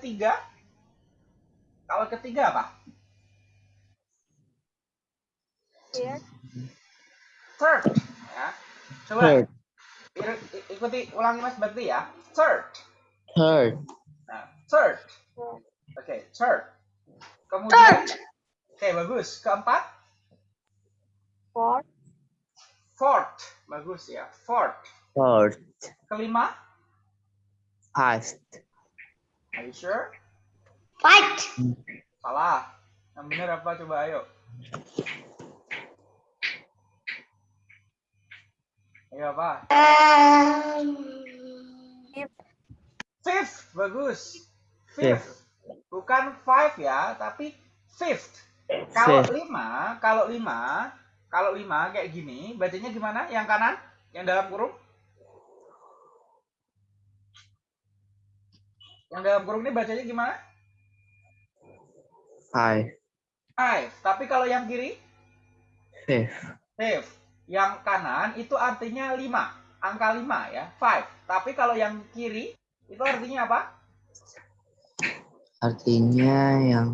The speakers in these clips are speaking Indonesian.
ketiga? Kalau ketiga apa? Third. Third. Ya. Coba Third. ikuti ulangi Mas Bakti ya. Third. Third. Nah, third. Oke, third. Kemudian, Third. oke bagus. Keempat, Fourth. fourth. Bagus ya, fourth. Fourth. Kelima, Fifth. Are you sure? Fight. Salah. Yang benar apa coba ayo. Ayo apa? Fifth. Fifth, bagus. Fifth. Bukan five ya, tapi fifth. Kalau Fifth. lima, kalau lima, kalau lima kayak gini, bacanya gimana? Yang kanan, yang dalam kurung? Yang dalam kurung ini bacanya gimana? Five. Five. Tapi kalau yang kiri, Fifth. fifth. Yang kanan itu artinya lima, angka lima ya, five. Tapi kalau yang kiri itu artinya apa? Artinya yang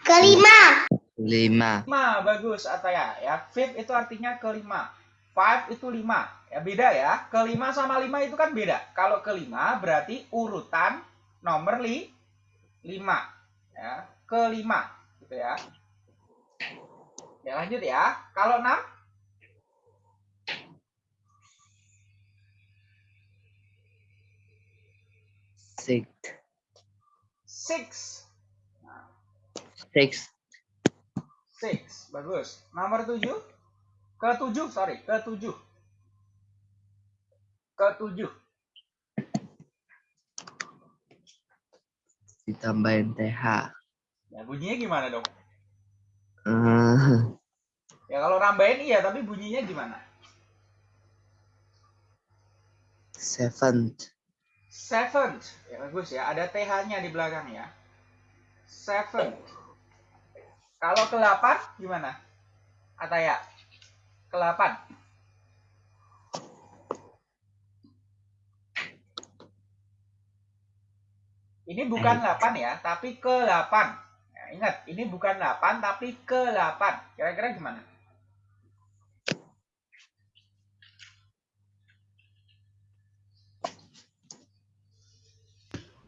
Kelima. lima. Lima, bagus Ataya ya. Fifth itu artinya kelima. Five itu lima. Ya beda ya. Kelima sama lima itu kan beda. Kalau kelima berarti urutan nomor li, lima. Ya, kelima gitu ya. Ya lanjut ya. Kalau enam, Sixth. six. Six. Six, bagus. Nomor tujuh, ketujuh, sorry, ketujuh. Ketujuh. Ditambahin TH. Ya bunyinya gimana dong? Eh, Ya kalau nambahin iya, tapi bunyinya gimana? seventh. Seventh. Ya bagus ya, ada TH-nya di belakang ya. Seventh. Kalau ke delapan gimana? Ataya. Ke delapan. Ini bukan 8 ya, tapi ke 8. Ya, ingat, ini bukan 8 tapi ke 8. Kira-kira gimana?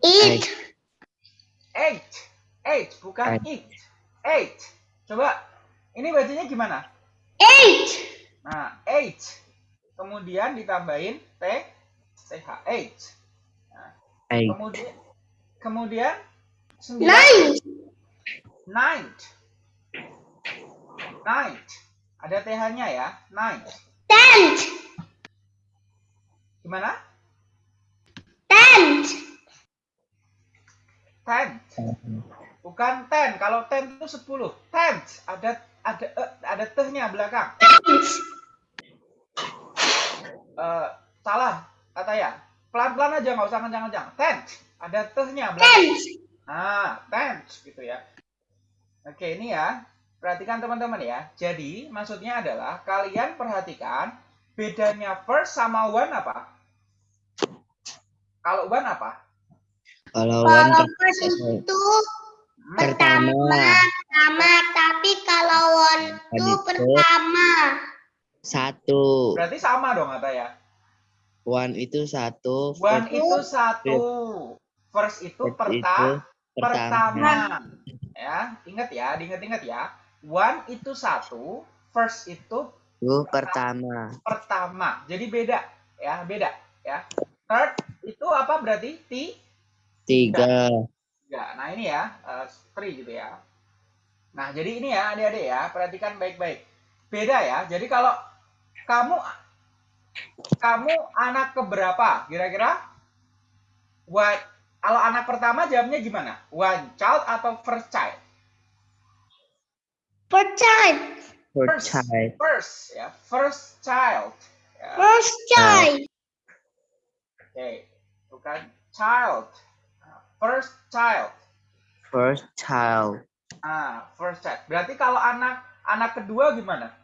Eight. Eight. Eight, bukan Eight. Eight. Coba, ini bacanya gimana? Eight. Nah, eight. Kemudian ditambahin T, TH. Eight. Eight. Kemudian, kemudian sembilan. Nine. Ninth. Ninth. Ada TH-nya ya. Ninth. Tenth. Gimana? Tenth. Tenth. Bukan ten. Kalau ten itu sepuluh. Tenth. Ada ada eh, ada tehnya belakang. Tenth. Eh, salah kata ya. Pelan-pelan aja nggak usah kencang-kencang. Tenth. Ada tehnya belakang. Tenth. Ah, tenth gitu ya. Oke, ini ya. Perhatikan teman-teman ya. Jadi, maksudnya adalah kalian perhatikan bedanya first sama one apa? Kalau one apa? Kalau Kalau one first itu Hmm, pertama. pertama, tapi kalau one itu pertama. Satu. Berarti sama dong kata ya. One itu satu. One first itu satu. First itu itu perta pertama. pertama. Ya, ingat ya, diingat-ingat ya. One itu satu, first itu Itu pertama. pertama. Jadi beda ya, beda ya. Third itu apa berarti? T Tiga. Ya, nah ini ya, eh, three gitu ya. Nah, jadi ini ya adik-adik ya, perhatikan baik-baik. Beda ya, jadi kalau kamu kamu anak keberapa kira-kira? What, kalau anak pertama jawabnya gimana? One child atau first child? First child. First child. First ya, first child. Ya, First child. Oke, bukan child. First child. First child. Ah, first child. Berarti kalau anak anak kedua gimana?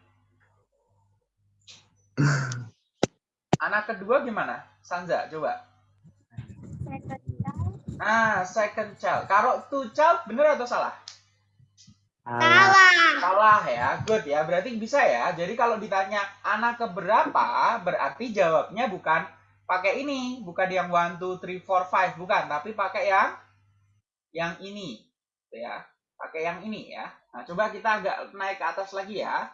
Anak kedua gimana? Sanza, coba. Second child. Nah, second child. Kalau two child bener atau salah? Salah. Salah. Salah ya, good ya. Berarti bisa ya. Jadi kalau ditanya anak keberapa, berarti jawabnya bukan pakai ini, bukan yang one, two, three, four, five, bukan, tapi pakai yang yang ini, Gitu ya. Pakai yang ini ya. Nah, coba kita agak naik ke atas lagi ya.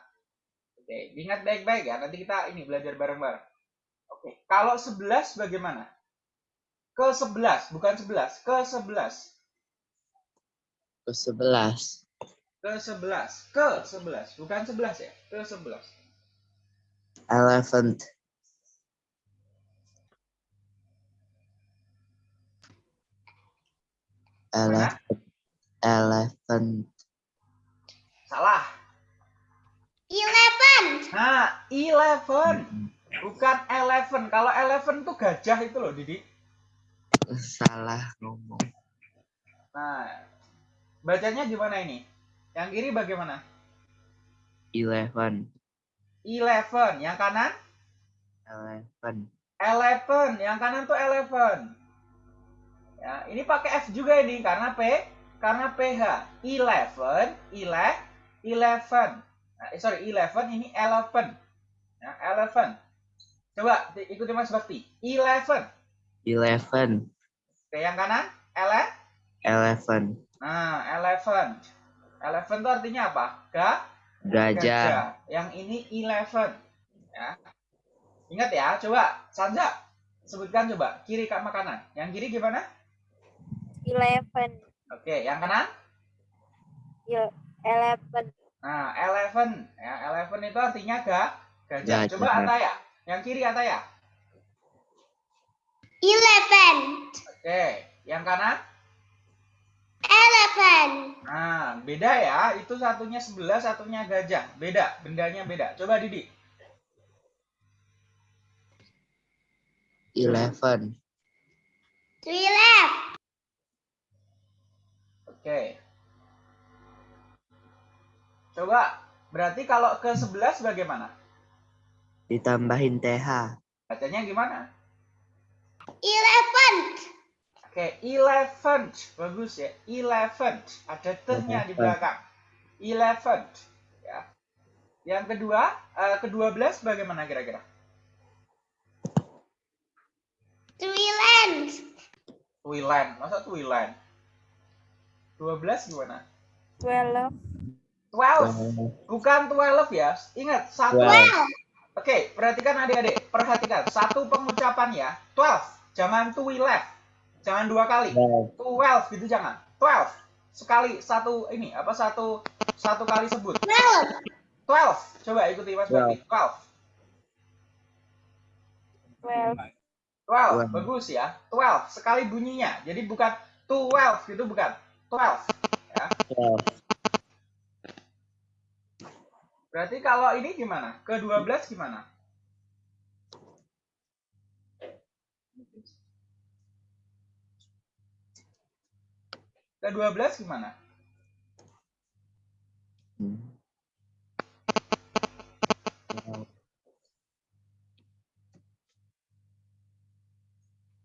Oke, ingat baik-baik ya. Nanti kita ini belajar bareng-bareng. Oke, kalau 11 bagaimana? Ke 11, bukan 11, ke 11. Ke sebelas. Ke 11, ke 11, bukan 11 ya, ke 11. Elephant. Elephant. Elephant. Salah. Eleven. Nah, 11. Bukan eleven. Kalau eleven tuh gajah itu loh, Didi. Salah ngomong. Nah, bacanya gimana ini? Yang kiri bagaimana? Eleven. Eleven. Yang kanan? Eleven. Eleven. Yang kanan tuh eleven. Ya, ini pakai F juga ini karena P, karena PH. Eleven, ile, eleven. Nah, sorry, eleven ini eleven. Ya, eleven. Coba di- ikuti Mas Bakti. Eleven. Eleven. Oke, yang kanan? Ele. Eleven. Nah, eleven. Eleven itu artinya apa? Ga, Gajah. Yang ini eleven. Ya. Ingat ya, coba Sanja sebutkan coba kiri sama kanan. Yang kiri gimana? eleven, Oke, yang kanan? il- eleven, Nah, eleven. Ya, eleven itu artinya ga, gajah. Gajah. Coba Ataya. Yang kiri Ataya. Eleven. Oke, yang kanan? Eleven. Nah, beda ya. Itu satunya sebelah, satunya gajah. Beda, bendanya beda. Coba Didi. Eleven. Twelve. Oke. Coba, berarti kalau ke 11 bagaimana? Ditambahin TH. Bacanya gimana? Eleven. Oke, eleven. Bagus ya. Eleven. Ada tehnya di belakang. Eleven. Ya. Yang kedua, eh, ke-12 bagaimana kira-kira? Twelve. Twilan. Masa Twilan? 12 gimana? Twelve, 12. Bukan 12 ya. Ingat, satu. Twelve. Twelve. Oke, perhatikan adik-adik. Perhatikan. Satu pengucapan ya. 12. Jangan twelve. Jangan dua kali. Twelve. 12 gitu jangan. 12. Sekali satu ini apa satu satu kali sebut. Twelve. 12. Coba ikuti Mas Bakti. 12. twelve, 12. Twelve. Bagus ya. 12 sekali bunyinya. Jadi bukan 12 gitu bukan. 12. Ya. Twelve. Berarti kalau ini gimana? Ke-12 gimana? Ke-12 gimana?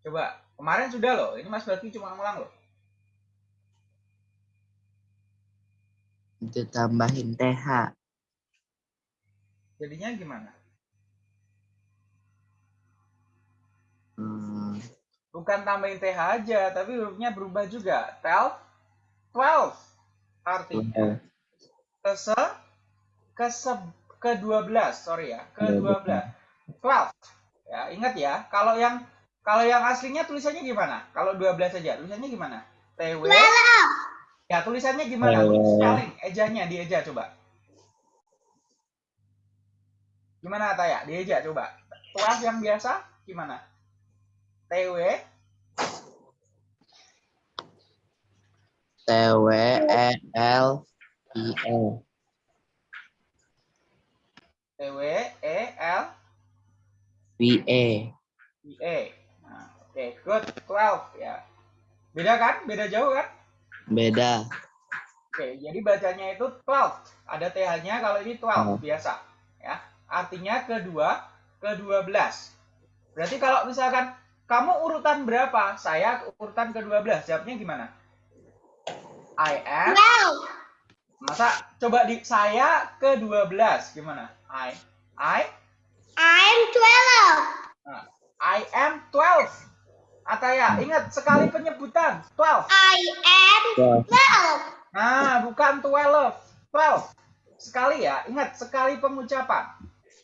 Coba. Kemarin sudah loh. Ini Mas Bakti cuma ngulang loh. Ditambahin TH. Jadinya gimana? Hmm. Bukan tambahin TH aja, tapi hurufnya berubah juga. 12, 12. Artinya kese kese ke 12, sorry ya, ke 12. 12. Ya, ingat ya, kalau yang kalau yang aslinya tulisannya gimana? Kalau 12 aja, tulisannya gimana? TW. Twelve. Ya, tulisannya gimana? Spelling, ejanya, dieja coba. Gimana Taya? Dieja coba. 12 yang biasa gimana? TW. T W E L I E. TW E L V E. I E. Nah, oke, good. 12 ya. Beda kan? Beda jauh kan? Beda. Oke, jadi bacanya itu 12. Ada TH-nya kalau ini 12 Hmm. biasa, ya. Artinya kedua, ke-12. Berarti kalau misalkan kamu urutan berapa? Saya urutan ke-12. Jawabnya gimana? I am. Twelve. Masa coba di saya ke-12 gimana? I I I'm twelve. nah, I am 12. Ataya, ingat sekali penyebutan 12. I am Twelve. twelve. Nah, bukan 12. 12. Sekali ya, ingat sekali pengucapan.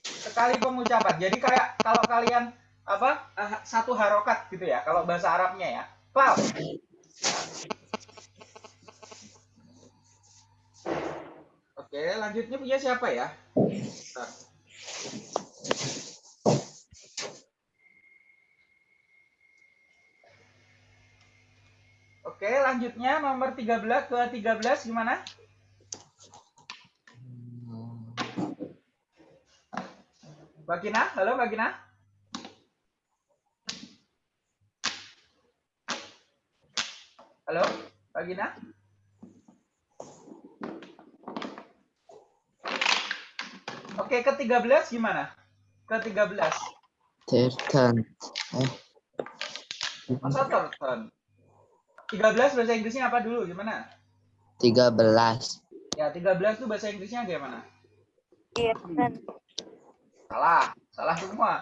Sekali pengucapan. Jadi kayak kalau kalian apa eh, satu harokat gitu ya, kalau bahasa Arabnya ya. 12. Oke, lanjutnya punya siapa ya? Bentar. Oke, lanjutnya nomor 13 ke 13 gimana? Mbak Gina, halo Mbak Gina. Halo, Mbak Gina. Oke, ke 13 gimana? Ke 13. Thirteen. Eh, Masa turn? 13 bahasa Inggrisnya apa dulu? Gimana? tiga belas. Ya, 13 tuh bahasa Inggrisnya gimana? eleven, Salah, salah semua.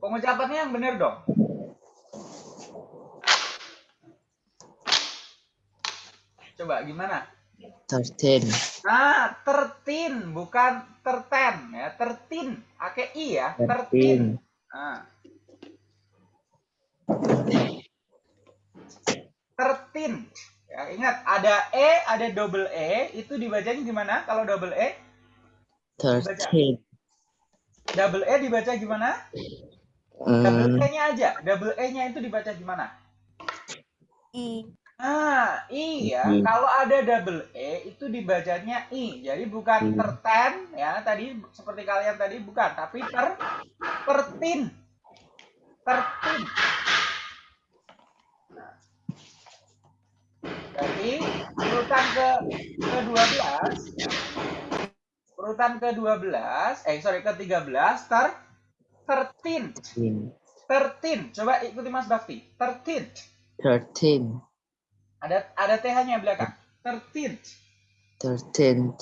Pengucapannya yang benar dong. Coba gimana? Thirteen. Nah, tertin bukan terten ya, tertin. Pakai i ya, tertin. Nah. Tertin. Ya, ingat ada e, ada double e, itu dibacanya gimana kalau double e? Thirteen. Double e dibaca gimana? Double Hmm, e-nya aja. Double e-nya itu dibaca gimana? i, Ah, i ya. Hmm. Kalau ada double e itu dibacanya i. Jadi bukan Hmm. terten ya, tadi seperti kalian tadi bukan, tapi ter tertin. Tertin. Nah. Jadi urutan ke ke-12 ya. Urutan ke-12, eh sorry ke-13 ter tertin. thirteen. Tertin. Coba ikuti Mas Bakti. Tertin. Thirteen. Ada ada TH-nya belakang. Tertin. Thirteen.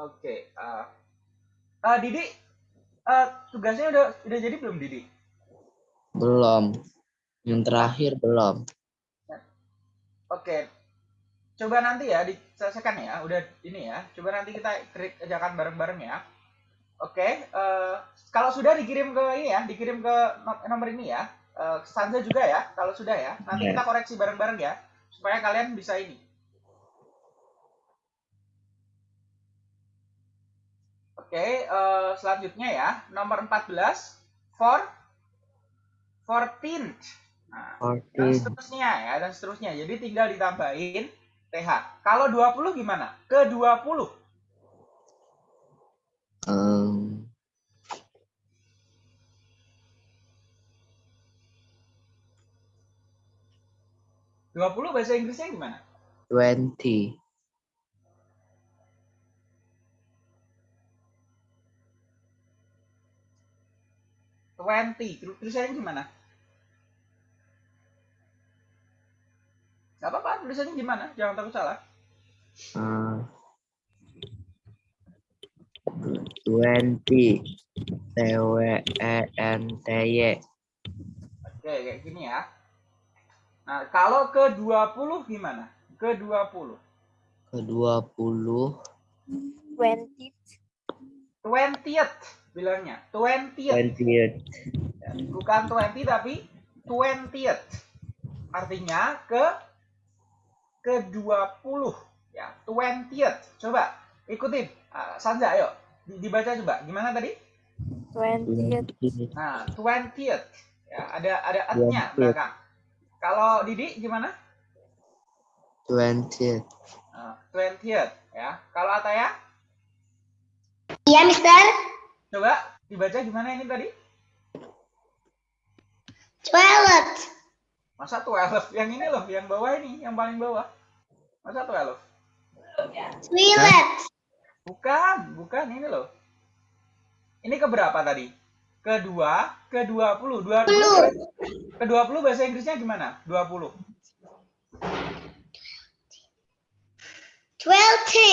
Oke. ah. Ah, Didi, ah, tugasnya udah udah jadi belum Didi? Belum. Yang terakhir belum. Oke. Coba nanti ya diselesaikan ya. Udah ini ya. Coba nanti kita klik ajakan bareng-bareng ya. Oke. eh, kalau sudah dikirim ke ini ya, dikirim ke no- nomor ini ya. Eh, Stanza juga ya. Kalau sudah ya, nanti Ya. kita koreksi bareng-bareng ya, supaya kalian bisa ini. Oke, eh, selanjutnya ya, nomor 14 for 14. Nah, dan seterusnya ya, dan seterusnya. Jadi tinggal ditambahin TH. Kalau 20 gimana? Ke 20. Um, 20 bahasa Inggrisnya gimana? twenty. Twenty. Terus tulisannya gimana? Gak apa-apa, tulisannya gimana? Jangan takut salah. Uh, twenty. T W E N T Y. Oke, kayak gini ya. Nah, kalau ke 20 gimana? Ke 20. Ke dua puluh. twenty, 20th bilangnya. 20th. Twentieth. Ya, Bukan 20 tapi 20th. Artinya ke ke 20 ya, 20th. Coba ikutin. Ah, Sanza ayo Di- dibaca coba. Gimana tadi? twentieth, Twentieth. Nah, 20th. Ya, ada ada at-nya 20th. belakang. Kalau Didi gimana? Twentieth. Nah, 20th ya. Kalau Ataya Iya, Mister. coba dibaca gimana ini tadi? Twelve. Masa 12? Yang ini loh, yang bawah ini, yang paling bawah. Masa 12? Twelve. Bukan, bukan ini loh. Ini keberapa tadi? Kedua, ke 20. 20 ke 20 bahasa Inggrisnya gimana? 20. Twenty.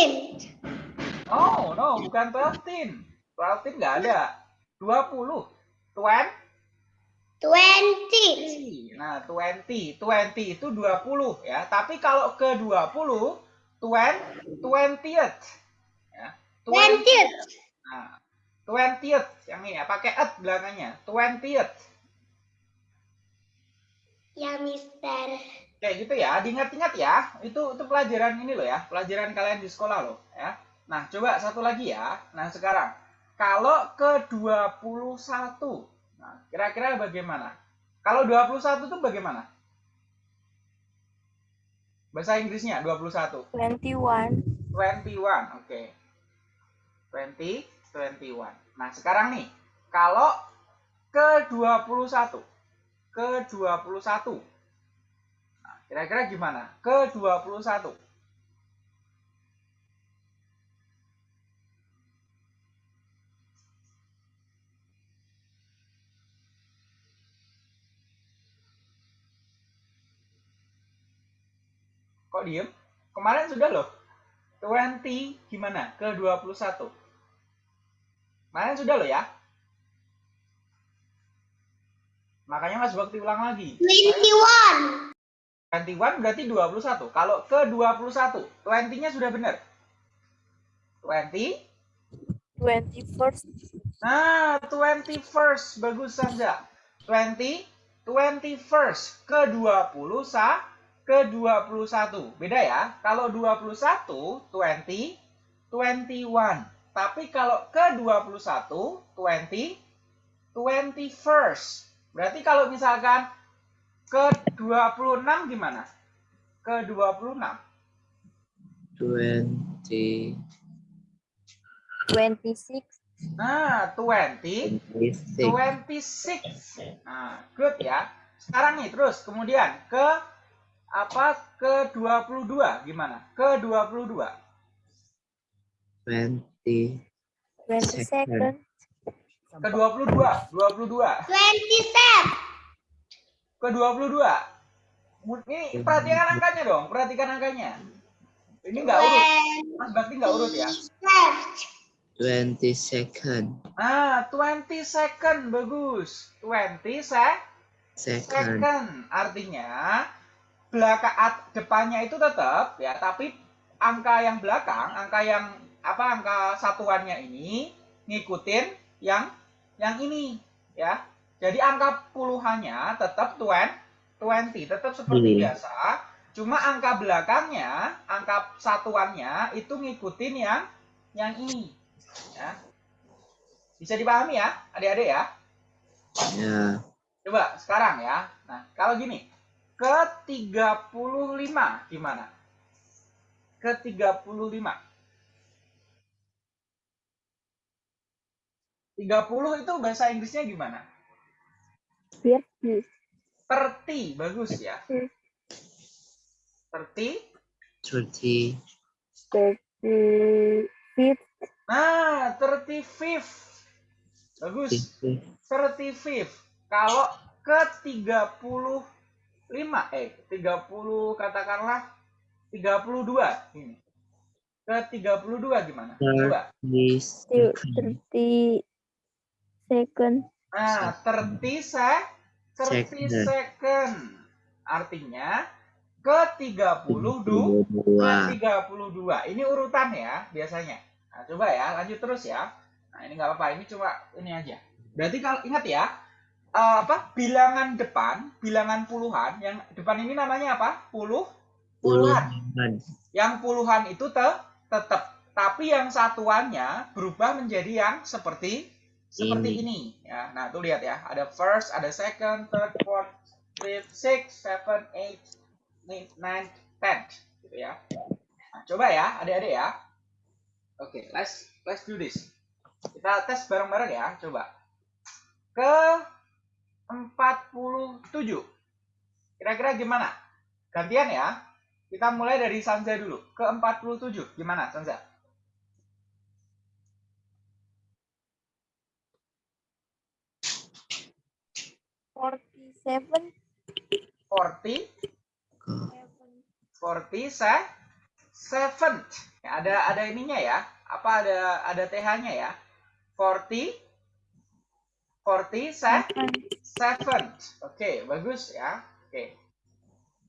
Oh, no, bukan 12. 12 nggak ada. 20. 20. Twenty. Nah, 20. 20 itu 20 ya. Tapi kalau ke 20, 20, 20th. Ya. 20. Twentieth. Nah, 20th yang ini ya, pakai at belakangnya. 20th. Ya, Mister. Kayak gitu ya, diingat-ingat ya. Itu itu pelajaran ini loh ya, pelajaran kalian di sekolah loh ya. Nah, coba satu lagi ya. Nah, sekarang kalau ke 21. Nah, kira-kira bagaimana? Kalau 21 itu bagaimana? Bahasa Inggrisnya 21. 21. 21, oke. 20, 21. Nah, sekarang nih, kalau ke 21. Ke 21. Nah, kira-kira gimana? Ke 21. Kok diem? Kemarin sudah loh. 20 gimana? Ke 21. Kemarin sudah loh ya. Makanya Mas Bakti ulang lagi. Twenty-one. 21 berarti 21. Kalau ke 21, 20-nya sudah benar. 20. 21st. Nah, 21st. Bagus Sanja. 20, 21st. Ke 20, sa, ke 21. Beda ya. Kalau 21, 20, 21. Tapi kalau ke 21, 20, 21st. Berarti kalau misalkan ke 26 gimana? Ke 26. 20, 26. Nah, 20, 26, 26. Nah, good ya. Sekarang nih terus kemudian ke apa? Ke 22 gimana? Ke 22. 20, 22nd. Ke 22, 22. Twenty-seven. Ke 22. Ini perhatikan angkanya dong, perhatikan angkanya. Ini enggak urut. Mas Bakti enggak urut ya. Twenty-seven. 20 second, Nah, 20 second bagus. 20 sec second, second artinya belakang depannya itu tetap ya, tapi angka yang belakang, angka yang apa angka satuannya ini ngikutin yang yang ini ya. Jadi angka puluhannya tetap 20, 20 tetap seperti Hmm. biasa. Cuma angka belakangnya, angka satuannya itu ngikutin yang yang ini ya. Bisa dipahami ya, adik-adik ya? ya, Coba sekarang ya. Nah, kalau gini, ke 35 gimana? Ke 35. 30 itu bahasa Inggrisnya gimana? 30. 30, bagus ya. Hmm. 30. 30, 35. Nah, 35. Bagus. 50, 35. Kalau ke 35 eh 30 katakanlah 32 ini. Ke 32 gimana? Coba. 30 second, 30 second. Nah, 30 se 30 Second. second. Artinya ke 32 ke 32, 32. Ini urutan ya biasanya. Nah, coba ya, lanjut terus ya. Nah, ini nggak apa-apa, ini cuma ini aja. Berarti kalau ingat ya, eh, apa? Bilangan depan, bilangan puluhan, yang depan ini namanya apa? Puluh, puluhan. puluhan, Yang puluhan itu te tetap, tapi yang satuannya berubah menjadi yang seperti seperti ini. ya. Nah, tuh lihat ya, ada first, ada second, third, fourth, fifth, sixth, seven, eight, nine, ten, gitu ya. Nah, coba ya, adik-adik ya. Oke, let's let's do this. Kita tes bareng-bareng ya, coba. Ke 47. Kira-kira gimana? Gantian ya. Kita mulai dari Sanza dulu. Ke 47. Gimana, Sanza? seven, 40 40 se seventh. Ya, ada ada ininya ya. Apa ada ada TH-nya ya? 40 40 se seven, seventh. Oke, bagus ya. Oke.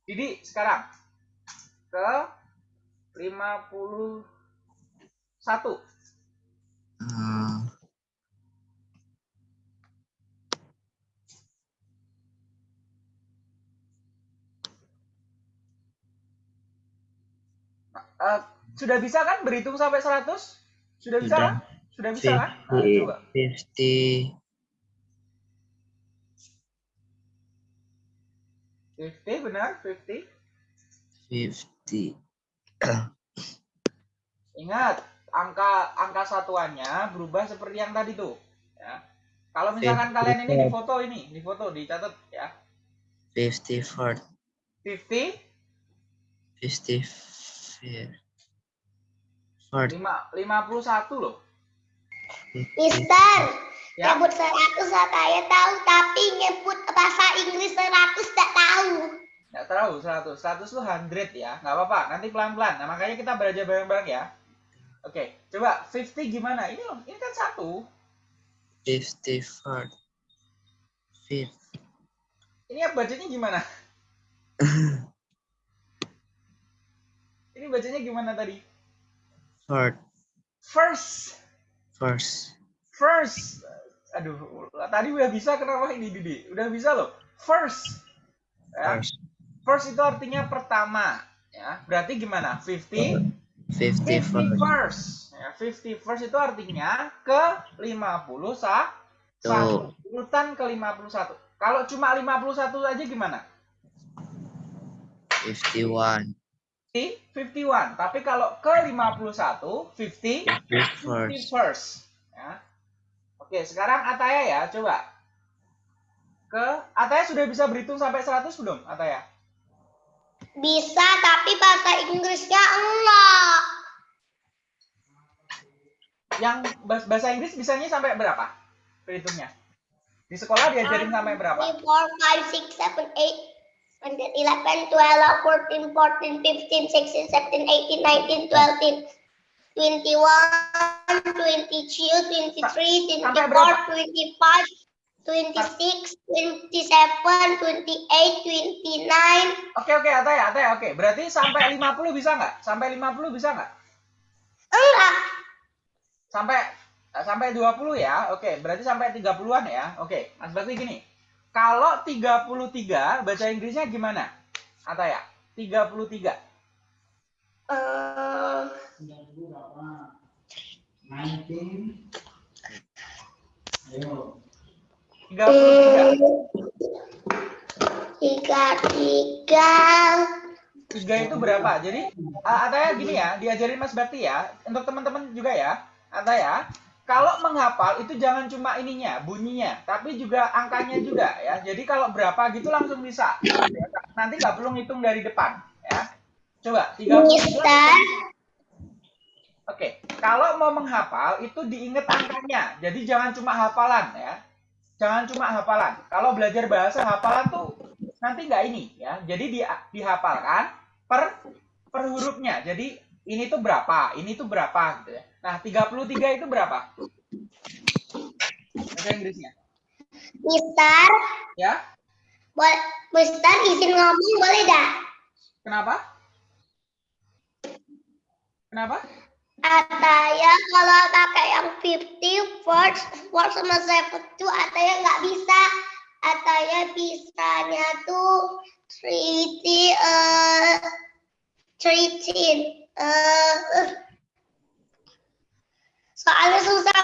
Jadi sekarang ke 51. Hmm, Eh, sudah bisa kan berhitung sampai 100? Sudah bisa Sudah. kan? Sudah bisa kan? Nah, fifty, coba. fifty, 50 benar, 50. fifty. Ingat, angka angka satuannya berubah seperti yang tadi tuh, ya. Kalau misalkan kalian ini di foto ini, di foto dicatat ya. Fifty four, 50 fifty four, four, 5 51 loh. Mister, Ya. nyebut 100 saya tahu, tapi nyebut bahasa Inggris 100 tak tahu. Nggak tahu 100. 100 tuh 100 ya. Nggak apa-apa. Nanti pelan-pelan. Nah, makanya kita belajar bareng-bareng ya. Oke, coba 50 gimana? Ini loh, ini kan satu. fifty four, fifty. Ini bacanya gimana? ini bacanya gimana tadi? Four, First. first, First. Aduh, tadi udah bisa kenapa ini Didi? Udah bisa loh. First. Ya. first, First itu artinya pertama, ya. Berarti gimana? 50 fifty 50 four, first. Ya, 50 first itu artinya ke 50 sa satu. Urutan ke 51. Kalau cuma 51 aja gimana? fifty one, 51. Tapi kalau ke 51, 50 fifty 50 first, first. Ya. Oke, sekarang Ataya ya, coba. Ke Ataya sudah bisa berhitung sampai 100 belum, Ataya? Bisa, tapi bahasa Inggrisnya enggak. Yang bahas- bahasa Inggris bisanya sampai berapa? Berhitungnya. Di sekolah diajarin sampai berapa? 3, 4, 5, 6, 7, 8, 9, 11, 12, 14, 14, 15, 16, 17, 18, 19, 20, 21, 22, 23, Sampai berapa? 24, 25, 26, 27, 28, 29. Oke oke Ataya, Ataya oke. Berarti sampai 50 bisa nggak? Sampai 50 bisa nggak? Enggak. Sampai sampai 20 ya. Oke, berarti sampai 30-an ya. Oke, Mas Bakti gini. Kalau 33 bahasa Inggrisnya gimana? Ataya, 33. Eh, 33. tiga tiga Tiga itu berapa? Jadi ah, Ataya gini ya, diajarin Mas Bakti ya, untuk teman-teman juga ya. Ataya, kalau menghafal itu jangan cuma ininya, bunyinya, tapi juga angkanya juga ya. Jadi kalau berapa gitu langsung bisa. Nanti nggak perlu ngitung dari depan ya. Coba 33. Mister Oke, kalau mau menghafal itu diingat angkanya. Jadi jangan cuma hafalan ya. Jangan cuma hafalan. Kalau belajar bahasa hafalan tuh nanti nggak ini ya. Jadi di, dihafalkan per per hurufnya. Jadi ini tuh berapa, ini tuh berapa gitu ya. Nah, 33 itu berapa? Bahasa Inggrisnya. Mister Ya. boleh Mister izin ngomong boleh dah Kenapa? Kenapa? Ataya kalau pakai yang 50 first first sama seven tuh Ataya nggak bisa Ataya bisanya tuh eh treating eh eh. soalnya susah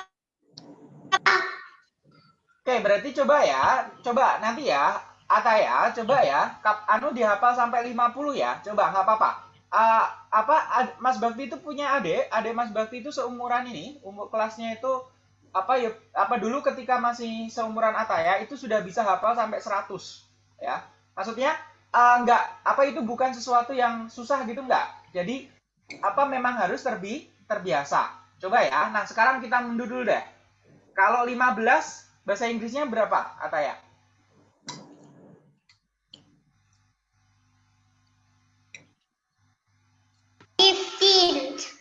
Oke, berarti coba ya. Coba nanti ya. Ataya, coba ya. Kap, anu dihafal sampai 50 ya. Coba, nggak apa-apa. Ah, apa ad- Mas Bakti itu punya adik, adik Mas Bakti itu seumuran ini, umur kelasnya itu apa ya apa dulu ketika masih seumuran Ataya itu sudah bisa hafal sampai 100 ya. Maksudnya ah, nggak apa itu bukan sesuatu yang susah gitu nggak. Jadi apa memang harus terbi terbiasa. Coba ya. Nah, sekarang kita mundur dulu deh. Kalau 15 bahasa Inggrisnya berapa, Ataya?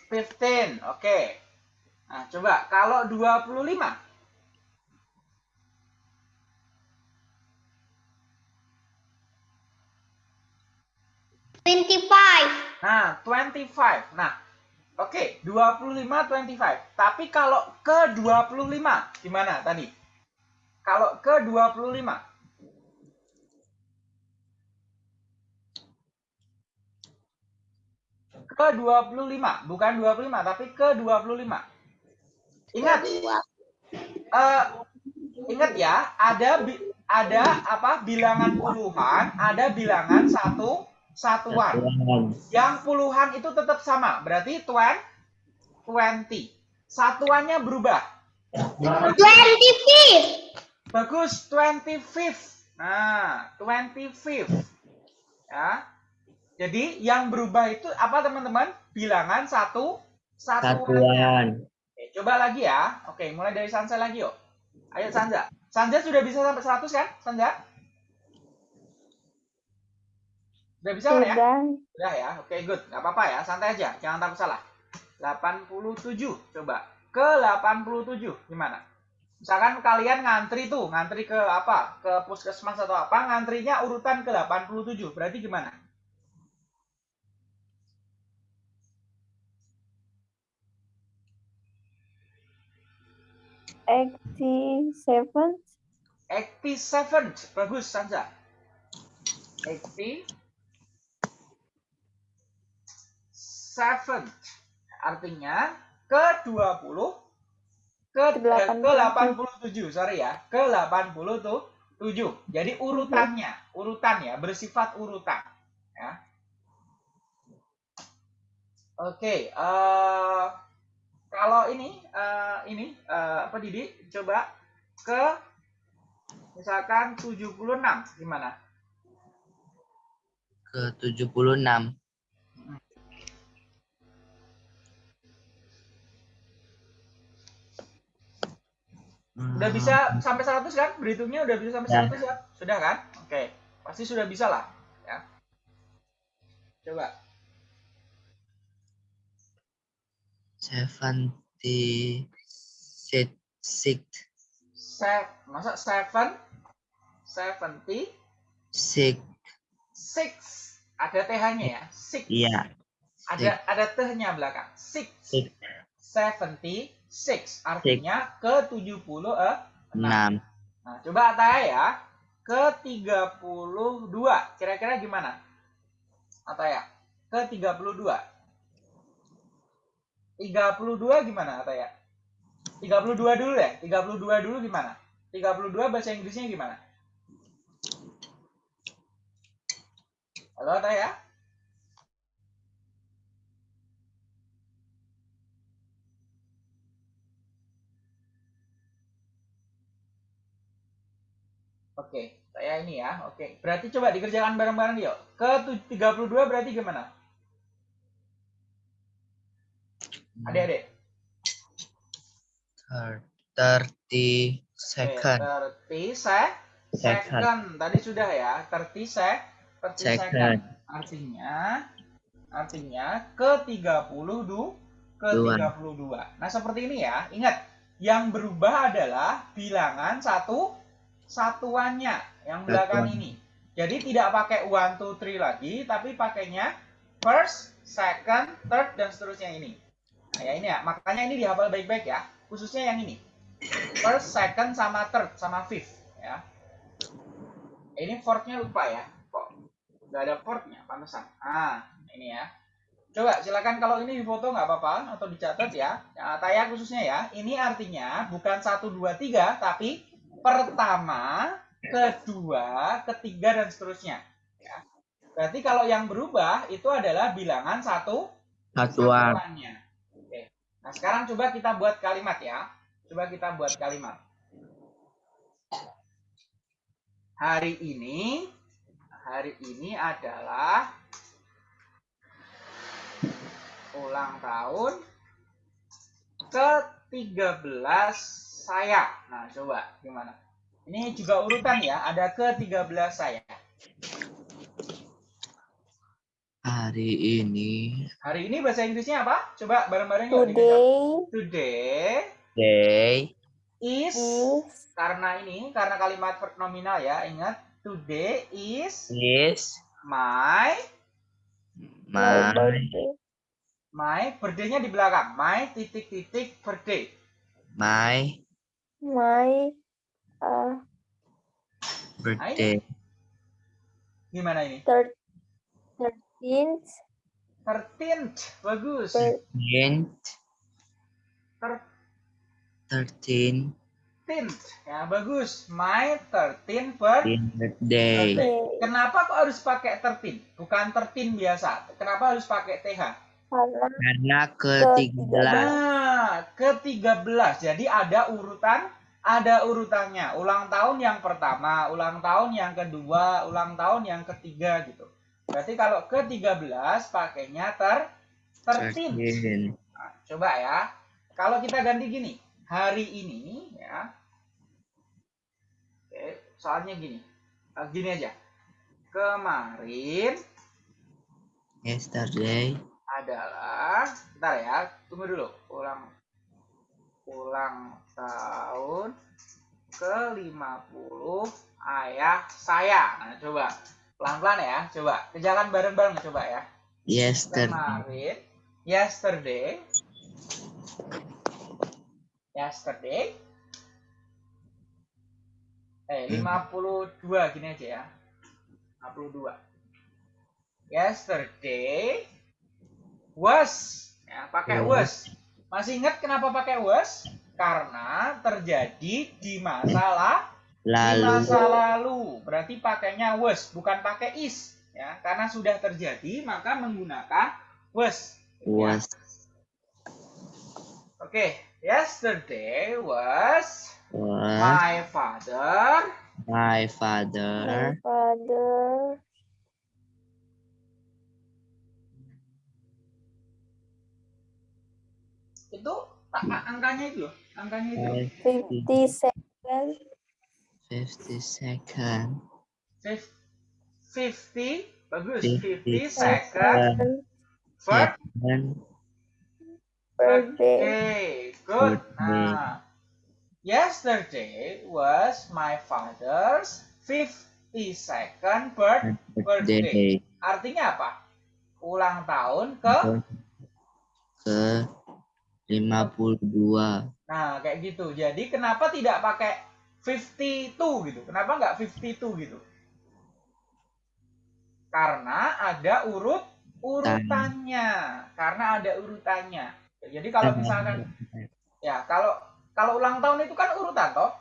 15. Oke. Nah, coba kalau 25. Twenty-five. Nah, 25. Nah, oke, 25 25. Tapi kalau ke 25 gimana tadi? Kalau ke 25. Ke 25, bukan 25 tapi ke 25. Ingat, eh, ingat ya, ada ada apa? Bilangan puluhan, ada bilangan satu satuan. Yang puluhan itu tetap sama, berarti 20. 20. Satuannya berubah. Twenty-fifth. Bagus, 25. Nah, 25. Ya. Jadi yang berubah itu apa teman-teman? Bilangan satu satuannya. Satuan. Oke, coba lagi ya. Oke, mulai dari Sansa lagi yuk. Ayo Sanza. Sanza sudah bisa sampai 100 kan? Sanza? Sudah bisa kan ya? Sudah. Udah ya, oke good. Gak apa-apa ya, santai aja. Jangan takut salah. 87, coba. Ke 87, gimana? Misalkan kalian ngantri tuh, ngantri ke apa? Ke puskesmas atau apa, ngantrinya urutan ke 87. Berarti gimana? Eighty-seven. 87. Bagus, Sanza. 87. Artinya ke 20 ke ke 87, sorry ya. Ke 87. Jadi urutannya, urutan ya, bersifat urutan, ya. Oke, eh kalau ini eh, ini eh, apa Didi? Coba ke misalkan 76 gimana? Ke 76. Udah bisa sampai 100 kan? Berhitungnya udah bisa sampai Ya. 100 ya? Sudah kan? Oke. Pasti sudah bisa lah, ya. Coba. Seventy six six Se masa 7 70 six 6 ada TH-nya ya. 6. iya Ada ada T-nya belakang. 6. six 76 artinya ke 76. enam Nah, coba Ataya ya. Ke 32. Kira-kira gimana? Ataya. Ke 32. 32 gimana Ataya? 32 dulu ya. 32 dulu gimana? 32 bahasa Inggrisnya gimana? Halo Ataya? Oke, saya ini ya. Oke, berarti coba dikerjakan bareng-bareng yuk. Ke tu- 32 berarti gimana? Adik-adik. thirty Oke, second 30 se Second. second. Tadi sudah ya. 30 se 30 second. Second. Artinya artinya ke 30 ke Dua. 32. Nah, seperti ini ya. Ingat, yang berubah adalah bilangan satu satuannya yang belakang Satuan. ini. Jadi tidak pakai one, two, three lagi, tapi pakainya first, second, third, dan seterusnya ini. Nah, ya ini ya. Makanya ini dihafal baik-baik ya. Khususnya yang ini. First, second, sama third, sama fifth. Ya. Ini fourth-nya lupa ya. Kok nggak ada fourth-nya, pantesan. Ah, ini ya. Coba silakan kalau ini difoto nggak apa-apa atau dicatat ya. Nah, Taya khususnya ya. Ini artinya bukan satu dua tiga tapi pertama, kedua, ketiga dan seterusnya. Ya. Berarti kalau yang berubah itu adalah bilangan satu satuan satuannya. Nah, sekarang coba kita buat kalimat ya. Coba kita buat kalimat. Hari ini hari ini adalah ulang tahun ke-13 saya. Nah, coba gimana? Ini juga urutan ya, ada ke-13 saya. Hari ini. Hari ini bahasa Inggrisnya apa? Coba bareng-bareng. Today Today Day. is is karena ini karena kalimat verb nominal ya. Ingat today is Is. my my My. birthday. my birthday-nya di belakang. My titik-titik birthday. My. My uh, Birthday. Gimana ini? thir- 13th 13th. Bagus. Thir- Thirteen. 13th. Ya, bagus. My 13th birthday. Birthday. day. Kenapa kok harus pakai 13? Bukan 13 biasa. Kenapa harus pakai TH? Karena Karena ke-13. Nah, ke-13. Jadi ada urutan, ada urutannya. Ulang tahun yang pertama, ulang tahun yang kedua, ulang tahun yang ketiga gitu. Berarti kalau ke-13 pakainya ter 13. Thirteen. Nah, coba ya. Kalau kita ganti gini, hari ini ya. Oke, soalnya gini. Eh, Gini aja. Kemarin Yesterday. adalah bentar ya, tunggu dulu. Ulang ulang tahun ke-50 ayah saya. Nah, coba. Pelan-pelan ya, coba. Kerjakan bareng-bareng coba ya. Yesterday. Kemarin yesterday. Yesterday. Eh 52 gini aja ya. 52 yesterday was. Ya pakai was. Masih ingat kenapa pakai was? Karena terjadi di masalah di Lalu. masa lalu berarti pakainya was bukan pakai is ya karena sudah terjadi maka menggunakan was Ya. Was. Oke, yesterday was Was. my father My my father. father itu angkanya itu loh, angkanya itu loh. 57 Fifty second. Fif- 50 bagus 50 Fifty second first Second. birthday okay good nah yesterday was my father's 52nd birth Birthday. artinya apa ulang tahun ke Ke lima puluh dua. Nah, kayak gitu. Jadi kenapa tidak pakai 52 gitu? Kenapa nggak 52 gitu? Karena ada urut urutannya. Karena ada urutannya. Jadi kalau misalkan ya kalau kalau ulang tahun itu kan urutan toh.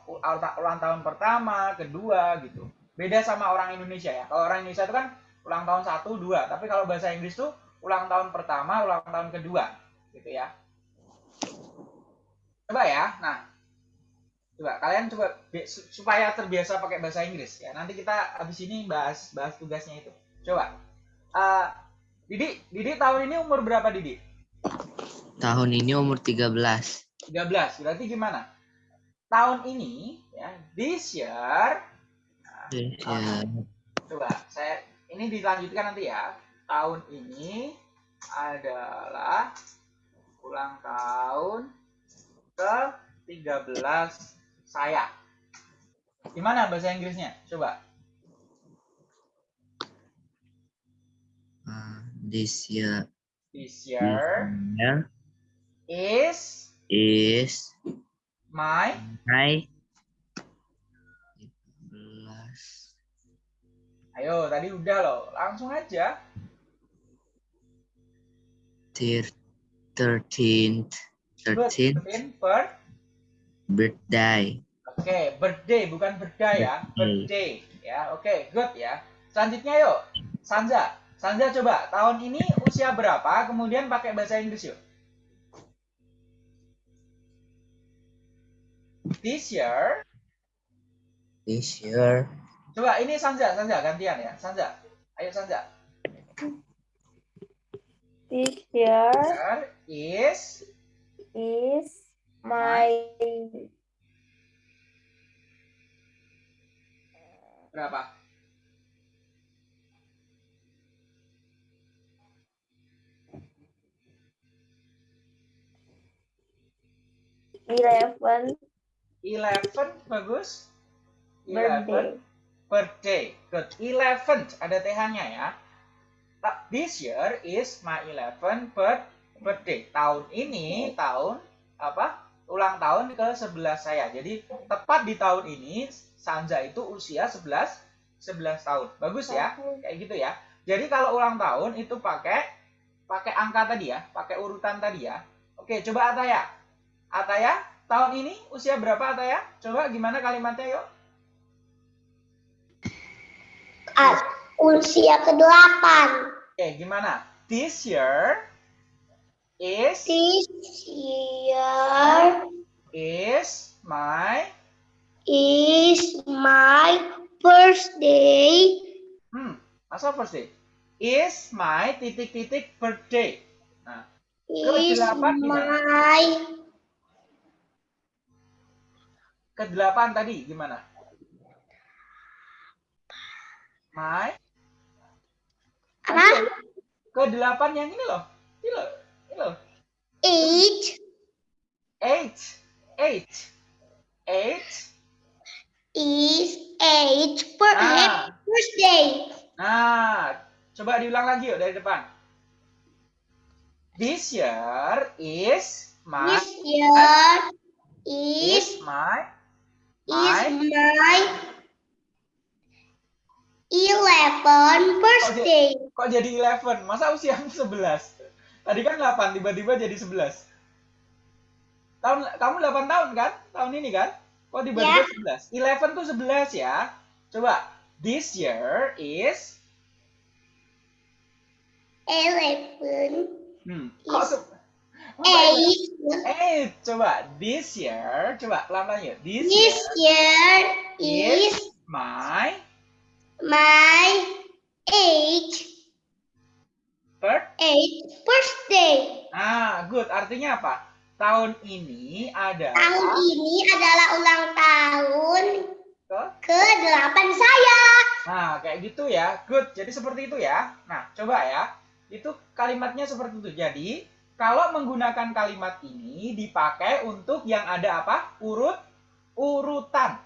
Ulang tahun pertama, kedua gitu. Beda sama orang Indonesia ya. Kalau orang Indonesia itu kan ulang tahun satu, dua. Tapi kalau bahasa Inggris tuh ulang tahun pertama, ulang tahun kedua, gitu ya. Coba ya. Nah, coba kalian coba supaya terbiasa pakai bahasa Inggris ya. Nanti kita habis ini bahas bahas tugasnya itu. Coba. Eh, Didi, Didi tahun ini umur berapa Didi? Tahun ini umur 13. 13. Berarti gimana? Tahun ini ya, this year Ya. coba saya ini dilanjutkan nanti ya. Tahun ini adalah ulang tahun ke 13 saya. Gimana bahasa Inggrisnya? Coba. Uh, this year. This year year is is my my 13. Ayo, tadi udah loh. Langsung aja. Thir- 13th. Good. 13th Pin per birthday. Oke, birthday bukan birthday ya, birthday ya. Oke, good ya. Selanjutnya yuk, Sanza. Sanza coba tahun ini usia berapa? Kemudian pakai bahasa Inggris yuk. This year. This year Coba ini Sanza, Sanza gantian ya, Sanza. Ayo Sanza. this year Year is is my berapa? Eleven. Eleven bagus. Eleven per day. Good. Eleven ada th-nya ya. This year is my eleven per per day. Tahun ini tahun apa? Ulang tahun ke-11 saya. Jadi tepat di tahun ini Sanja itu usia 11 11 tahun. Bagus ya. Kayak gitu ya. Jadi kalau ulang tahun itu pakai pakai angka tadi ya, pakai urutan tadi ya. Oke, coba Ataya. Ataya, tahun ini usia berapa Ataya? Coba gimana kalimatnya yuk? Ah, usia ke-8. Oke, gimana? This year is This year is my is my birthday. hmm, masa first day? Is my titik-titik birthday. Nah, Is Ke-8 gimana? my ke-8 tadi gimana? My apa? ke-8 yang ini loh. Ini loh. Age Eight. Eight. Eight. is age per Ah. happy birthday. Nah, coba diulang lagi yuk dari depan. This year is my This year is is my is my 11 birthday. kok jadi 11? Masa usia 11? Tadi kan 8, tiba-tiba jadi 11. Tahun kamu 8 tahun kan? Tahun ini kan? Kok tiba-tiba 11? 11 tuh 11 ya. Coba this year is 11 hmm, kok Is Masa age Eh, coba this year, coba pelan-pelan yuk. This, this year year is my my age birth. age birthday. Ah, good. Artinya apa? Tahun ini adalah Tahun ini adalah ulang tahun ke- ke-8 saya. Nah, kayak gitu ya. Good. Jadi seperti itu ya. Nah, coba ya. Itu kalimatnya seperti itu. Jadi, kalau menggunakan kalimat ini dipakai untuk yang ada apa? Urut urutan.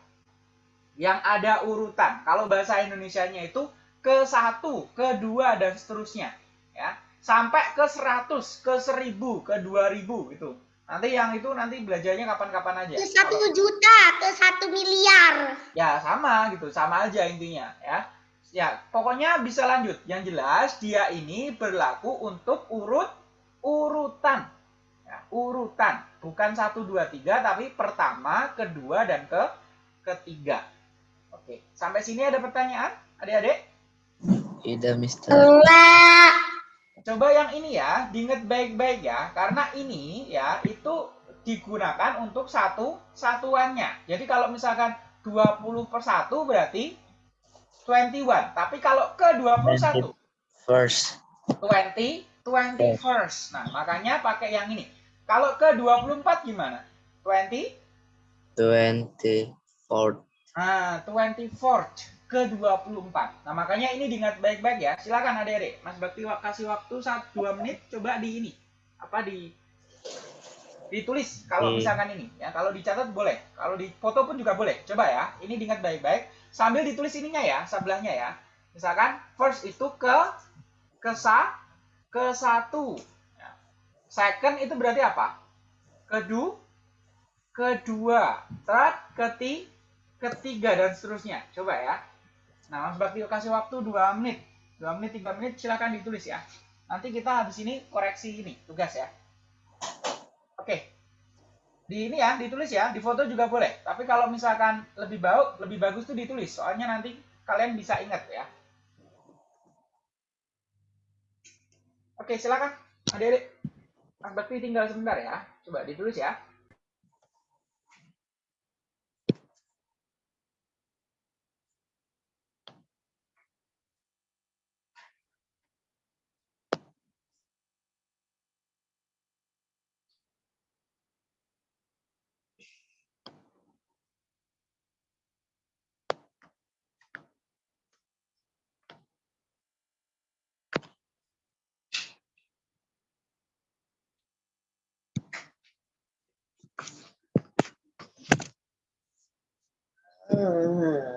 Yang ada urutan. Kalau bahasa Indonesianya itu ke satu, kedua dan seterusnya, ya. Sampai ke 100, ke 1000, ke 2000 gitu. Nanti yang itu nanti belajarnya kapan-kapan aja. Ke satu Kalau- juta, ke satu miliar. ya sama gitu sama aja intinya ya ya pokoknya bisa lanjut yang jelas dia ini berlaku untuk urut urutan ya, urutan bukan satu dua tiga tapi pertama kedua dan ke ketiga oke sampai sini ada pertanyaan adik-adik Ida Mister. Enggak. Coba yang ini ya, diingat baik-baik ya, karena ini ya itu digunakan untuk satu satuannya. Jadi kalau misalkan 20 per 1 berarti 21. Tapi kalau ke 21. First. 20, 20 first. Nah, makanya pakai yang ini. Kalau ke 24 gimana? 20? 24. Nah, 24 ke-24. Nah, makanya ini diingat baik-baik ya. Silakan Adere. Mas Bakti kasih waktu 1 2 menit coba di ini. Apa di ditulis kalau hmm. misalkan ini ya. Kalau dicatat boleh, kalau di foto pun juga boleh. Coba ya. Ini diingat baik-baik sambil ditulis ininya ya, sebelahnya ya. Misalkan first itu ke ke sa ke satu. Ya. Second itu berarti apa? kedua kedua, third, keti, ketiga dan seterusnya. Coba ya nah mas bakti kasih waktu 2 menit 2 menit 3 menit silakan ditulis ya nanti kita habis ini koreksi ini tugas ya Oke. Di ini ya, ditulis ya, di foto juga boleh. Tapi kalau misalkan lebih bau, lebih bagus tuh ditulis. Soalnya nanti kalian bisa ingat ya. Oke, silakan. Adik-adik. Mas Bakti tinggal sebentar ya. Coba ditulis ya. 嗯嗯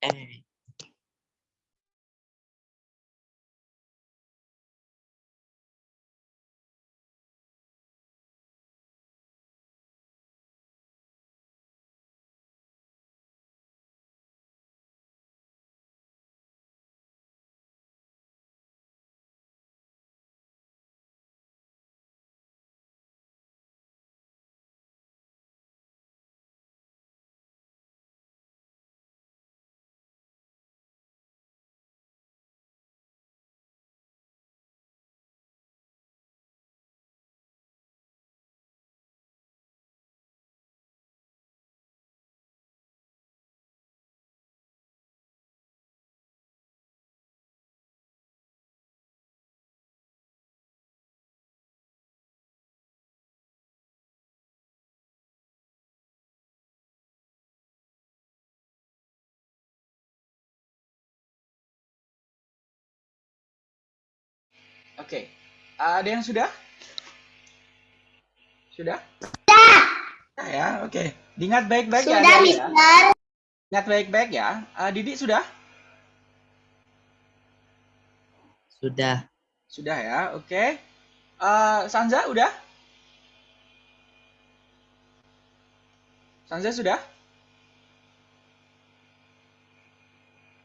Eh, Oke. Ada yang sudah? Sudah? Sudah. ya, oke. Diingat baik-baik ya. Sudah, ya. Mister. Ingat baik-baik ya. Eh, Didi sudah? sudah. Sudah ya, oke. Eh, Sanza udah? Sanza sudah?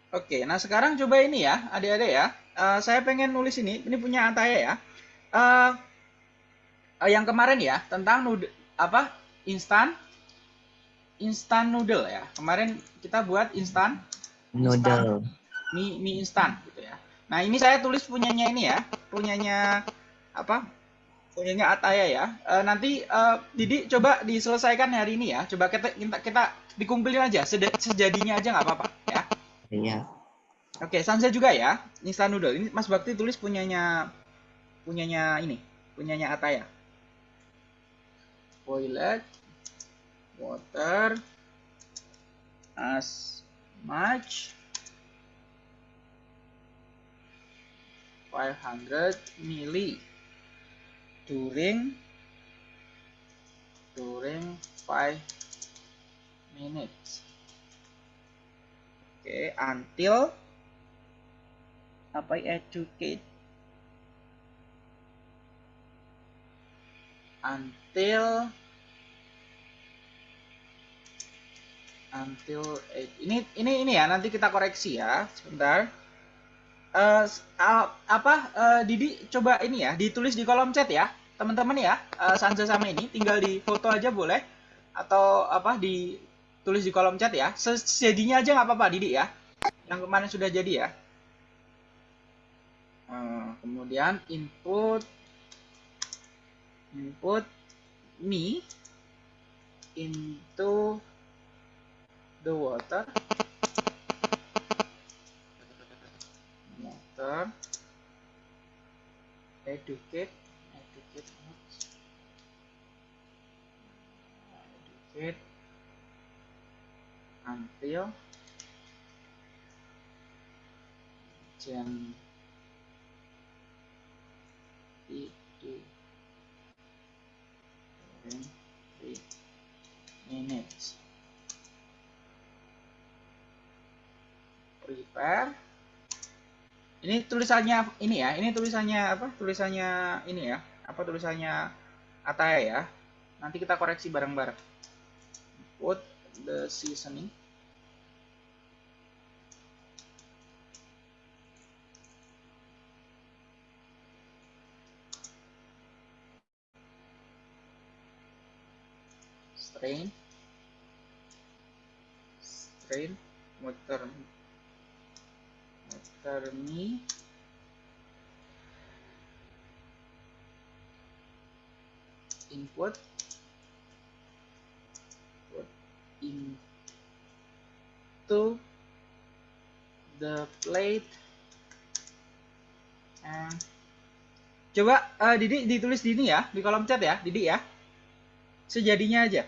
Oke, nah sekarang coba ini ya, adik-adik ya. Eh, saya pengen nulis ini, ini punya Ataya ya. Eh, eh, yang kemarin ya, tentang noodle, apa, instan, instan noodle ya. Kemarin kita buat instan, Noodle. mie, mie instan gitu ya. Nah ini saya tulis punyanya ini ya, punyanya apa? Punyanya Ataya ya. Eh, nanti eh, Didi coba diselesaikan hari ini ya. Coba kita kita, kita dikumpulin aja, sejadinya aja nggak apa-apa ya. Iya. Oke, Sanza juga ya, instan noodle. Ini Mas Bakti tulis punyanya punyanya ini, punyanya Ataya. Boiled water as much 500 milli during during 5 minutes. Oke, until apa educate? Until until eight. ini ini ini ya nanti kita koreksi ya sebentar. A- apa eh, Didi coba ini ya ditulis di kolom chat ya teman-teman ya Eh, Sanza sama ini tinggal di foto aja boleh atau apa ditulis di kolom chat ya. Sejadinya aja nggak apa-apa Didi ya yang kemarin sudah jadi ya Eh, kemudian input input me into the water. Water. Educate educate educate. Until Itu. Three minutes. Prepare. Ini tulisannya ini ya ini tulisannya apa? Tulisannya ini ya. Apa tulisannya Ataya ya. Nanti kita koreksi bareng-bareng. Put the seasoning. Strain. Strain. Muter. Muter mie. input put into the plate and coba uh, Didi ditulis di ini ya di kolom chat ya Didi ya sejadinya aja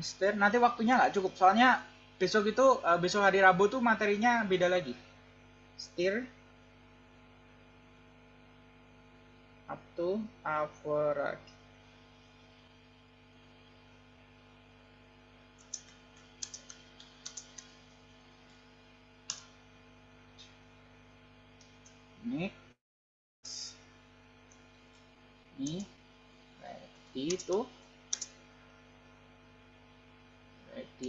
stir nanti waktunya nggak cukup. Soalnya besok itu uh, besok hari Rabu tuh materinya beda lagi. Stir up to average. Mix ini. Ready to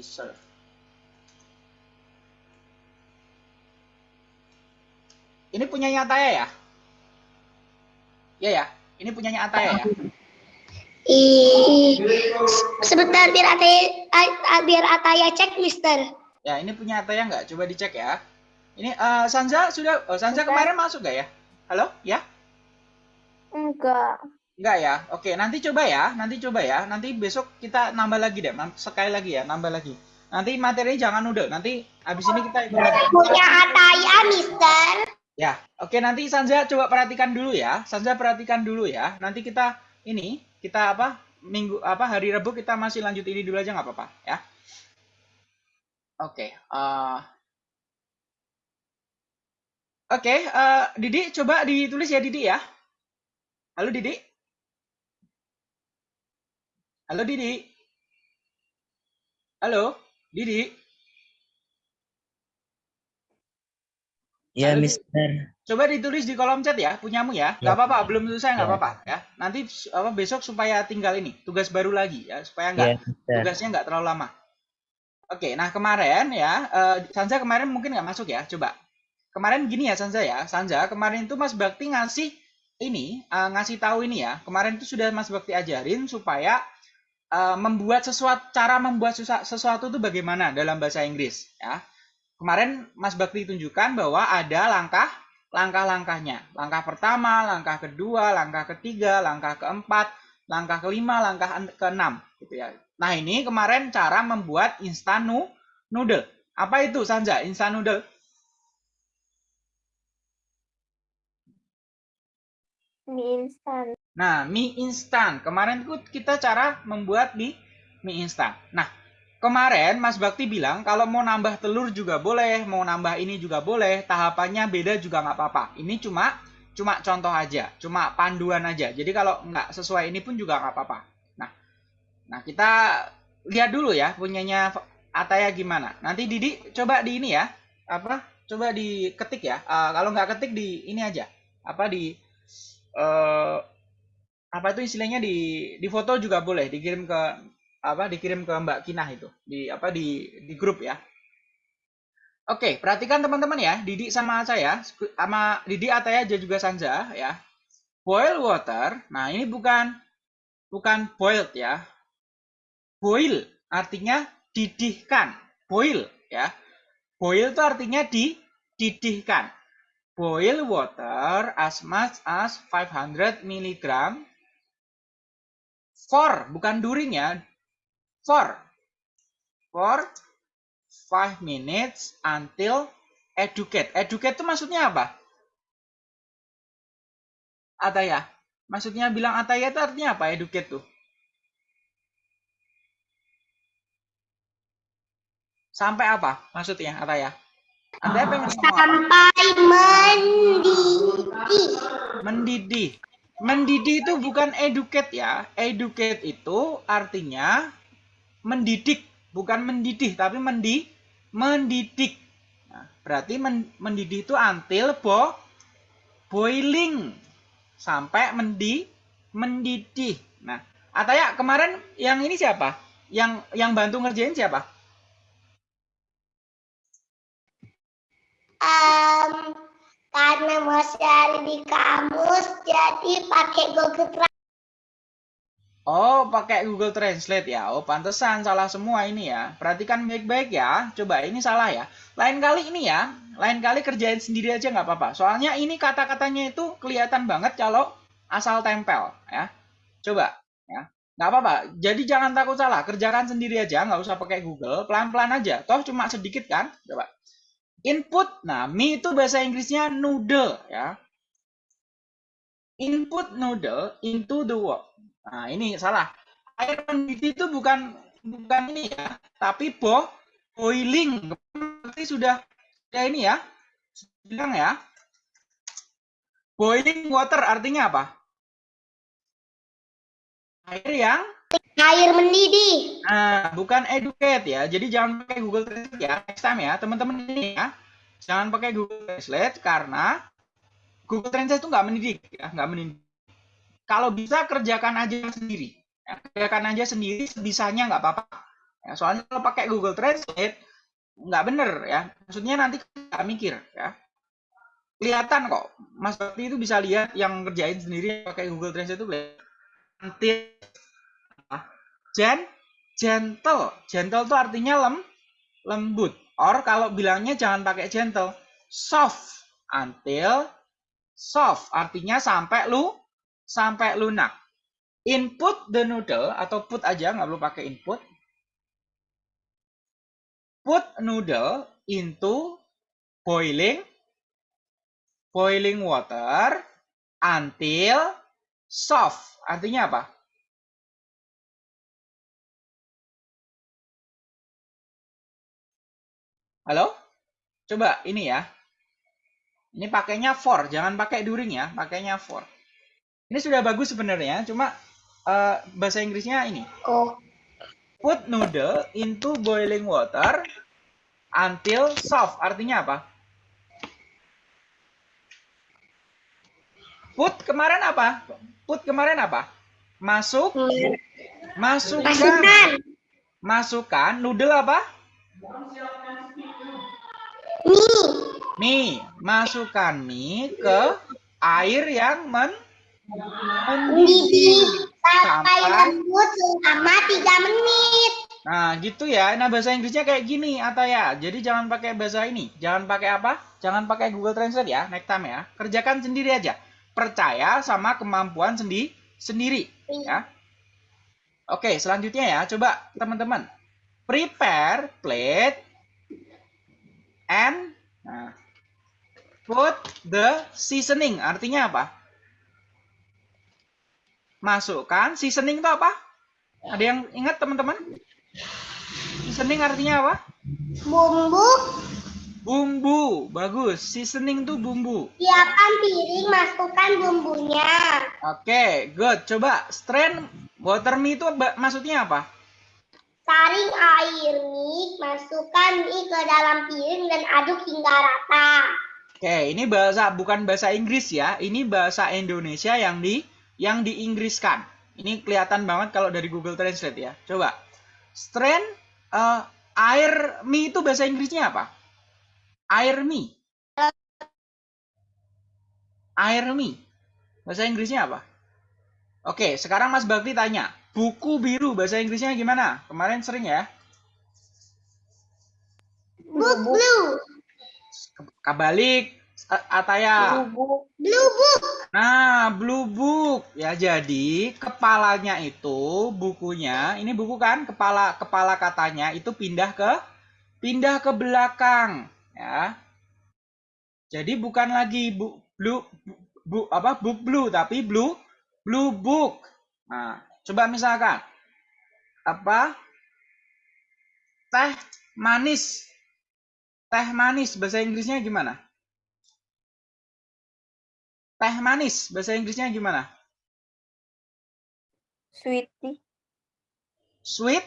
serve. Ini punyanya Taya ya? Ya ya, ini punyanya Ataya ya. Ih, sebentar biar Ataya biar Ataya cek, Mister. Ya, ini punya Ataya nggak? Coba dicek ya. Ini eh, Sanza sudah, oh, Sanza Sudah. kemarin masuk nggak ya? Halo, ya? Enggak. Nggak ya? Oke, nanti coba ya, nanti coba ya. Nanti besok kita nambah lagi deh, sekali lagi ya, nambah lagi. Nanti materinya jangan udah, nanti habis ini kita ikut lagi. Punya Ataya, Mister. Ya, oke nanti Sanza coba perhatikan dulu ya. Sanza perhatikan dulu ya. Nanti kita ini kita apa minggu apa hari Rabu kita masih lanjut ini dulu aja nggak apa-apa ya. Oke. eh, Oke, eh, Didi coba ditulis ya Didi ya. Halo Didi. Halo Didi. Halo Didi. Ya, Halo, Mister. Coba ditulis di kolom chat ya, punyamu ya. Ya. apa-apa, belum selesai nggak Ya. apa-apa ya. Nanti apa besok supaya tinggal ini tugas baru lagi ya, supaya nggak Ya, Mister. tugasnya nggak terlalu lama. Oke, nah kemarin ya, eh, Sanza kemarin mungkin nggak masuk ya, coba. Kemarin gini ya Sanza ya, Sanza kemarin itu Mas Bakti ngasih ini, eh, ngasih tahu ini ya. Kemarin itu sudah Mas Bakti ajarin supaya eh, membuat sesuatu, cara membuat sesuatu itu bagaimana dalam bahasa Inggris ya. Kemarin Mas Bakti tunjukkan bahwa ada langkah langkah-langkahnya. Langkah pertama, langkah kedua, langkah ketiga, langkah keempat, langkah kelima, langkah en- keenam gitu ya. Nah, ini kemarin cara membuat instan noodle. Apa itu Sanja? Instan noodle? Mie instan. Nah, mie instan. Kemarin kita cara membuat di mie instan. Nah, kemarin Mas Bakti bilang kalau mau nambah telur juga boleh, mau nambah ini juga boleh, tahapannya beda juga nggak apa-apa. Ini cuma cuma contoh aja, cuma panduan aja. Jadi kalau nggak sesuai ini pun juga nggak apa-apa. Nah, nah kita lihat dulu ya punyanya Ataya gimana. Nanti Didi coba di ini ya, apa? Coba diketik ya. Eh, kalau nggak ketik di ini aja, apa di eh apa itu istilahnya di di foto juga boleh dikirim ke apa dikirim ke Mbak Kinah itu di apa di di grup ya. Oke, perhatikan teman-teman ya, Didi sama saya sama Didi Ataya dan juga Sanja ya. Boil water. Nah, ini bukan bukan boiled ya. Boil artinya didihkan. Boil ya. Boil itu artinya di didihkan. Boil water as much as 500 mg for bukan during ya for. For 5 minutes until educate. Educate itu maksudnya apa? Ataya. Maksudnya bilang Ataya itu artinya apa? Educate tuh. Sampai apa maksudnya Ataya? Ataya pengen? Sampai mendidih. Mendidih. Mendidih itu bukan educate ya. Educate itu artinya mendidik, bukan mendidih, tapi mendi mendidik. Nah, berarti men- mendidih itu until bo boiling sampai mendi mendidih. Nah, Ataya kemarin yang ini siapa? Yang yang bantu ngerjain siapa? Um, karena masih ada di kamus, jadi pakai Google Drive. Oh, pakai Google Translate ya. Oh, pantesan salah semua ini ya. Perhatikan baik-baik ya. Coba ini salah ya. Lain kali ini ya. Lain kali kerjain sendiri aja nggak apa-apa. Soalnya ini kata-katanya itu kelihatan banget kalau asal tempel ya. Coba ya. Nggak apa-apa. Jadi jangan takut salah. Kerjakan sendiri aja. Nggak usah pakai Google. Pelan-pelan aja. Toh cuma sedikit kan. Coba. Input. Nah, mie itu bahasa Inggrisnya noodle ya. Input noodle into the wok. Nah, ini salah. Air mendidih itu bukan bukan ini ya, tapi bo boiling. Berarti sudah ya ini ya. Bilang ya. Boiling water artinya apa? Air yang Air mendidih. Nah, bukan educate ya. Jadi jangan pakai Google Translate ya. Next time ya, teman-teman ini ya. Jangan pakai Google Translate karena Google Translate itu nggak mendidik ya, nggak mendidik. Kalau bisa kerjakan aja sendiri. Ya, kerjakan aja sendiri sebisanya nggak apa-apa. Ya, soalnya kalau pakai Google Translate nggak bener ya. Maksudnya nanti nggak mikir ya. Kelihatan kok. Mas Bakti itu bisa lihat yang kerjain sendiri pakai Google Translate itu nanti Gen, gentle. Gentle itu artinya lem, lembut. Or kalau bilangnya jangan pakai gentle, soft. Until soft artinya sampai lu sampai lunak. Input the noodle atau put aja nggak perlu pakai input. Put noodle into boiling boiling water until soft. Artinya apa? Halo? Coba ini ya. Ini pakainya for, jangan pakai during ya, pakainya for. Ini sudah bagus sebenarnya, cuma uh, bahasa Inggrisnya ini. Oh, Put noodle into boiling water until soft. Artinya apa? Put kemarin apa? Put kemarin apa? Masuk, masukkan, Masukkan. masukkan noodle apa? Mie. Mie, masukkan mie ke air yang men Mendidih sampai sampai lembut selama 3 menit. Nah, gitu ya. Nah, bahasa Inggrisnya kayak gini, Ataya. Jadi jangan pakai bahasa ini. Jangan pakai apa? Jangan pakai Google Translate ya, next time ya. Kerjakan sendiri aja. Percaya sama kemampuan sendi sendiri, ya. Oke, selanjutnya ya. Coba teman-teman. Prepare plate and nah, put the seasoning. Artinya apa? Masukkan seasoning itu apa? Ada yang ingat teman-teman? Seasoning artinya apa? Bumbu Bumbu. Bagus. Seasoning itu bumbu. siapkan piring, masukkan bumbunya. Oke, good. Coba strain water mie itu maksudnya apa? Saring air mie, masukkan mie ke dalam piring dan aduk hingga rata. Oke, ini bahasa bukan bahasa Inggris ya. Ini bahasa Indonesia yang di yang diinggriskan. Ini kelihatan banget kalau dari Google Translate ya. Coba. Strain eh, air mie itu bahasa Inggrisnya apa? Air mie. Air mie. Bahasa Inggrisnya apa? Oke, sekarang Mas Bakti tanya. Buku biru bahasa Inggrisnya gimana? Kemarin sering ya. Book blue, Kabalik. A- Ataya. Bubuk. blue book, Nah, Blue Book. Ya, jadi kepalanya itu bukunya, ini buku kan, kepala kepala katanya itu pindah ke pindah ke belakang, ya. Jadi bukan lagi bu, blue bu, apa book blue tapi blue blue book. Nah, coba misalkan apa? Teh manis. Teh manis bahasa Inggrisnya gimana? Teh manis bahasa Inggrisnya gimana? Sweetie. Sweet,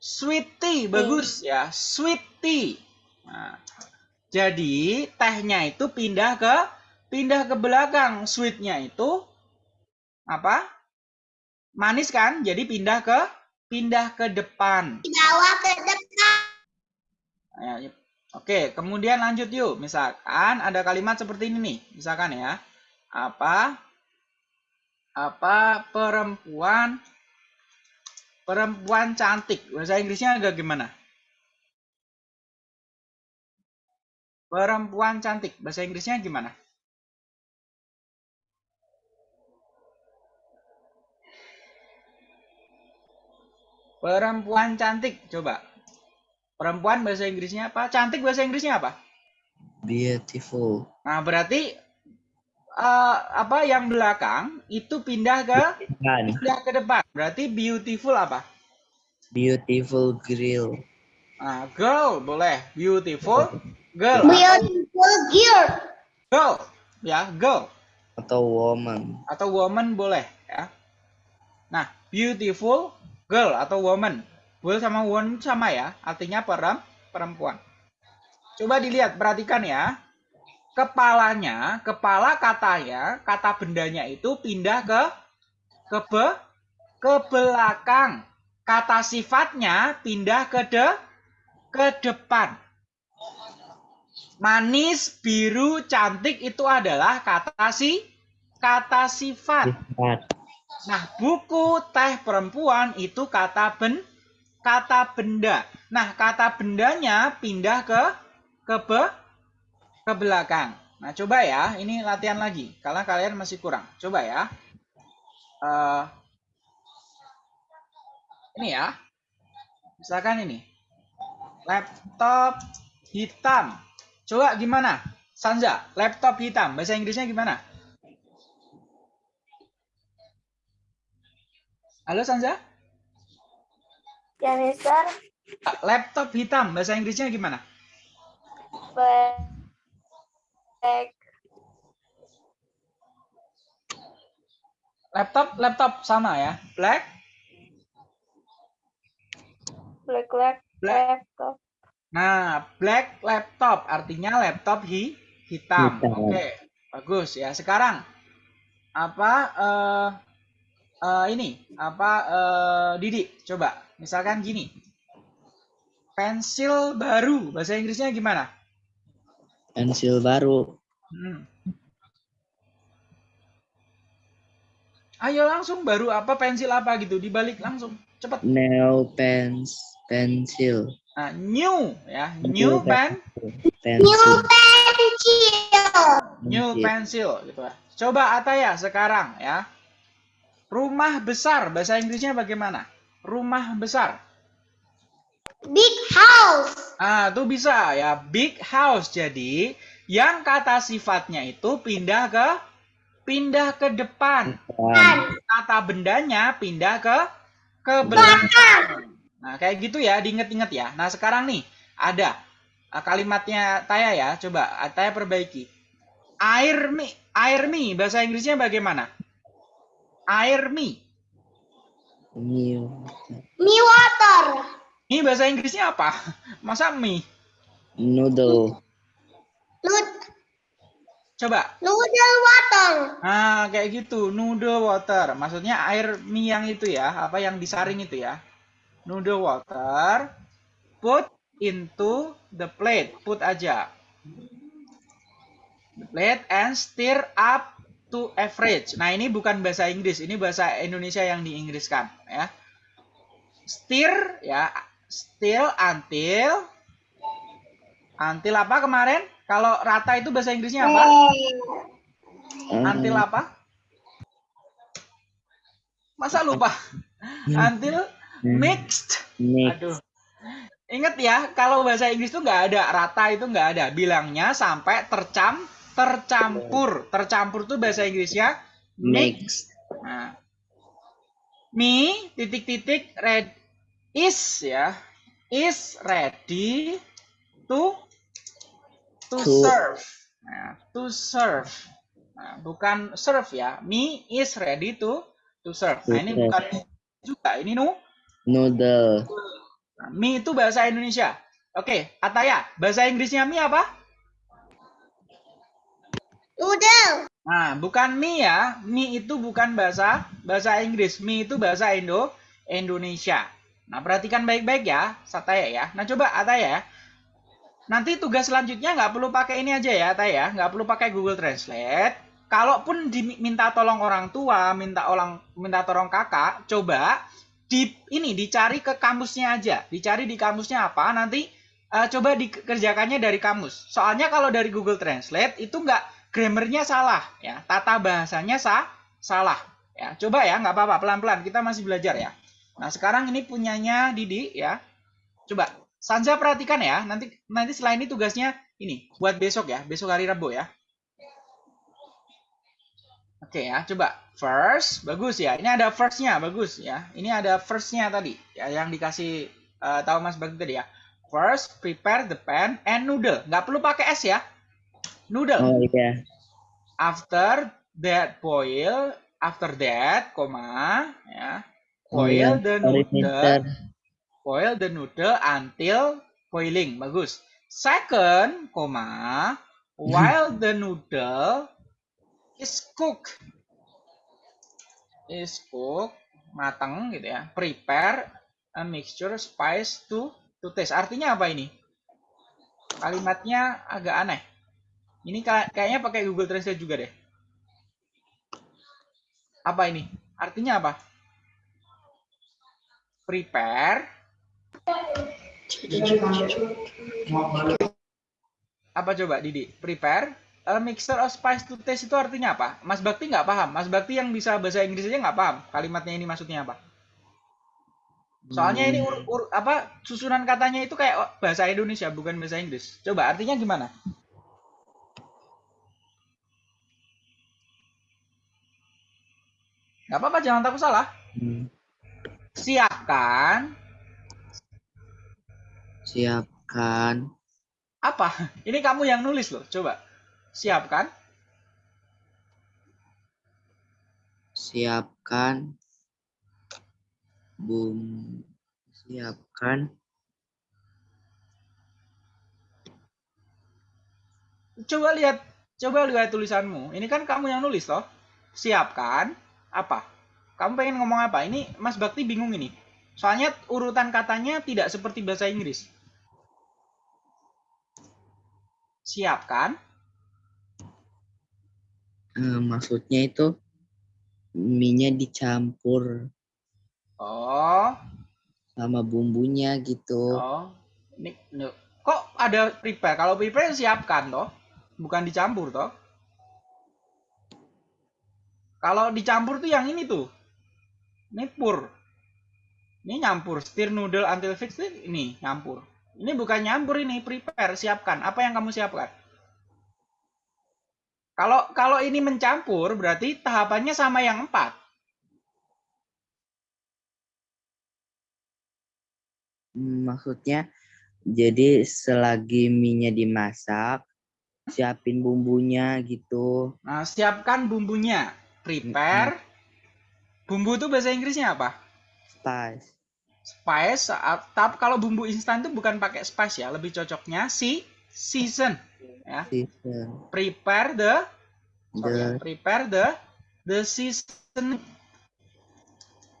sweet tea, bagus ya, sweet tea. Nah, jadi tehnya itu pindah ke pindah ke belakang sweetnya itu apa? Manis kan? Jadi pindah ke pindah ke depan. Dibawa ke depan. Ya, ya. Oke, kemudian lanjut yuk. Misalkan ada kalimat seperti ini nih. Misalkan ya. Apa? Apa perempuan perempuan cantik. Bahasa Inggrisnya agak gimana? Perempuan cantik. Bahasa Inggrisnya gimana? Perempuan cantik. Coba. Perempuan bahasa Inggrisnya apa? Cantik bahasa Inggrisnya apa? Beautiful. Nah, berarti eh, apa yang belakang itu pindah ke Kan. pindah ke depan. Berarti beautiful apa? Beautiful grill. Nah, girl boleh. Beautiful girl. Beautiful girl. Girl. Ya, girl. Atau woman. Atau woman boleh ya. Nah, beautiful girl atau woman. Girl sama woman sama ya. Artinya perem, perempuan. Coba dilihat, perhatikan ya. Kepalanya, kepala katanya, kata bendanya itu pindah ke ke be, ke belakang. Kata sifatnya pindah ke de, ke depan. Manis, biru, cantik itu adalah kata si kata sifat. Sifat. Nah, buku teh perempuan itu kata ben kata benda. Nah, kata bendanya pindah ke ke be, ke belakang. Nah, coba ya, ini latihan lagi. Karena kalian masih kurang. Coba ya. Eh, ini ya. Misalkan ini. Laptop hitam. Coba gimana? Sanza, laptop hitam. Bahasa Inggrisnya gimana? Halo Sanza? Ya, Mister. Laptop hitam. Bahasa Inggrisnya gimana? Black. Laptop, laptop sama ya. Black, Black. Black. Black. Laptop. Nah, black laptop artinya laptop hi hitam. Hitam. Oke, bagus ya. Sekarang apa eh eh, ini apa eh Didi coba misalkan gini. Pensil baru bahasa Inggrisnya gimana? Pensil baru. Hmm. Ayo langsung baru apa pensil apa gitu dibalik langsung cepet. Nail pens. Pensil. Nah, new ya, new pen, New Pensil. pencil. new pencil gitu ya. Coba Ataya sekarang ya. Rumah besar bahasa Inggrisnya bagaimana? Rumah besar. Big house. Ah, itu bisa ya, big house. Jadi, yang kata sifatnya itu pindah ke pindah ke depan. Depan. Kata bendanya pindah ke ke belakang. Nah, kayak gitu ya, diinget-inget ya. Nah, sekarang nih ada ah, kalimatnya Taya ya. Coba ah, Taya perbaiki. Air mi, air mi bahasa Inggrisnya bagaimana? Air mi. New. Me water. Ini bahasa Inggrisnya apa? Masa mie? Noodle. Nud Coba. noodle water. Nah, kayak gitu. Noodle water. Maksudnya air mie yang itu ya. Apa yang disaring itu ya. Noodle water. Put into the plate. Put aja. The plate and stir up to average. Nah, ini bukan bahasa Inggris. Ini bahasa Indonesia yang diinggriskan. Ya. Stir ya. Still until. Until apa kemarin? Kalau rata itu bahasa Inggrisnya apa? Until apa? Masa lupa? Until mixed. Mix. Aduh. Ingat ya, kalau bahasa Inggris tuh nggak ada rata itu nggak ada. Bilangnya sampai tercam tercampur. Tercampur tuh bahasa Inggrisnya mixed. Nah. Me titik-titik red is ya. Is ready to to To- serve. Nah, to serve. Nah, bukan serve ya. Me is ready to to serve. Nah, ini bukan juga. Ini nu. Noodle. Nah, mie itu bahasa Indonesia. Oke, Ataya, bahasa Inggrisnya mie apa? Noodle. Nah, bukan mie ya. Mie itu bukan bahasa bahasa Inggris. Mie itu bahasa Indo Indonesia. Nah, perhatikan baik-baik ya, Sataya ya. Nah, coba Ataya ya. Nanti tugas selanjutnya nggak perlu pakai ini aja ya, Ataya. Nggak perlu pakai Google Translate. Kalaupun diminta tolong orang tua, minta orang minta tolong kakak, coba di ini dicari ke kamusnya aja. Dicari di kamusnya apa, nanti eh, coba dikerjakannya dari kamus. Soalnya kalau dari Google Translate itu nggak grammarnya salah ya. Tata bahasanya sah salah ya. Coba ya nggak apa-apa pelan-pelan kita masih belajar ya. Nah sekarang ini punyanya Didi ya. Coba Sanja perhatikan ya. Nanti nanti selain ini tugasnya ini buat besok ya. Besok hari Rabu ya. Oke ya. Coba first bagus ya. Ini ada firstnya bagus ya. Ini ada firstnya tadi ya yang dikasih uh, tahu Mas Bagi tadi ya. First prepare the pan and noodle. Nggak perlu pakai es ya noodle. Oh iya. After that boil, after that, koma, ya. Oh, Boil iya. the noodle, boil the noodle until boiling. Bagus. Second, koma, while the noodle is cooked. Is cooked, matang gitu ya. Prepare a mixture spice to to taste. Artinya apa ini? Kalimatnya agak aneh. Ini ka- kayaknya pakai Google Translate juga deh. Apa ini? Artinya apa? Prepare. Apa coba Didi? Prepare a mixture of spice to taste itu artinya apa? Mas Bakti nggak paham. Mas Bakti yang bisa bahasa Inggris aja nggak paham. Kalimatnya ini maksudnya apa? Soalnya ini ur, ur- apa susunan katanya itu kayak bahasa Indonesia bukan bahasa Inggris. Coba artinya gimana? Nggak apa-apa, jangan takut salah. Hmm. Siapkan Siapkan apa? Ini kamu yang nulis loh. Coba. Siapkan siapkan bum siapkan Coba lihat, coba lihat tulisanmu. Ini kan kamu yang nulis toh. Siapkan apa? Kamu pengen ngomong apa? Ini Mas Bakti bingung ini. Soalnya urutan katanya tidak seperti bahasa Inggris. Siapkan eh, maksudnya itu mie-nya dicampur Oh, sama bumbunya gitu. oh. Ini- kok ada prepare? Kalau prepare siapkan toh, bukan dicampur toh. Kalau dicampur tuh yang ini tuh. Ini pur. Ini nyampur. Stir noodle until fixed ini nyampur. Ini bukan nyampur ini, prepare, siapkan. Apa yang kamu siapkan? Kalau kalau ini mencampur berarti tahapannya sama yang empat. Maksudnya jadi selagi mie-nya dimasak, siapin bumbunya gitu. Nah, siapkan bumbunya. Prepare. Bumbu itu bahasa Inggrisnya apa? Spice. Spice. ah, Tapi kalau bumbu instan itu bukan pakai spice ya, lebih cocoknya si season. Ya. Season. Prepare the sorry ya, The, prepare the the season.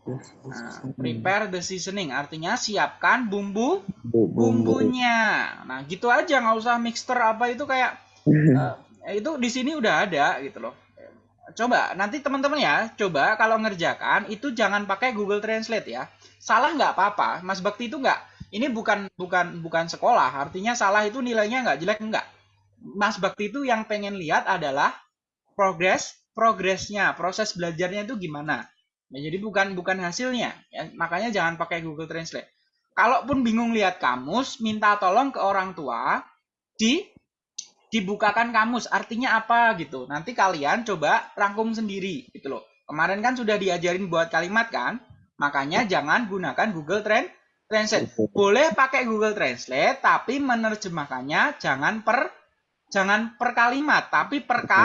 Nah, seasoning. prepare the seasoning artinya siapkan bumbu Bu- bumbu. bumbunya. Nah, gitu aja nggak usah mixer apa itu kayak eh, itu di sini udah ada gitu loh. Coba nanti teman-teman ya, coba kalau ngerjakan itu jangan pakai Google Translate ya. Salah nggak apa-apa, Mas Bakti itu nggak. Ini bukan bukan bukan sekolah, artinya salah itu nilainya nggak jelek nggak. Mas Bakti itu yang pengen lihat adalah progres progresnya, proses belajarnya itu gimana. Ya, jadi bukan bukan hasilnya, ya. makanya jangan pakai Google Translate. Kalaupun bingung lihat kamus, minta tolong ke orang tua di dibukakan kamus artinya apa gitu. Nanti kalian coba rangkum sendiri gitu loh. Kemarin kan sudah diajarin buat kalimat kan? Makanya jangan gunakan Google Tran- Translate. Boleh pakai Google Translate tapi menerjemahkannya jangan per jangan per kalimat tapi per ka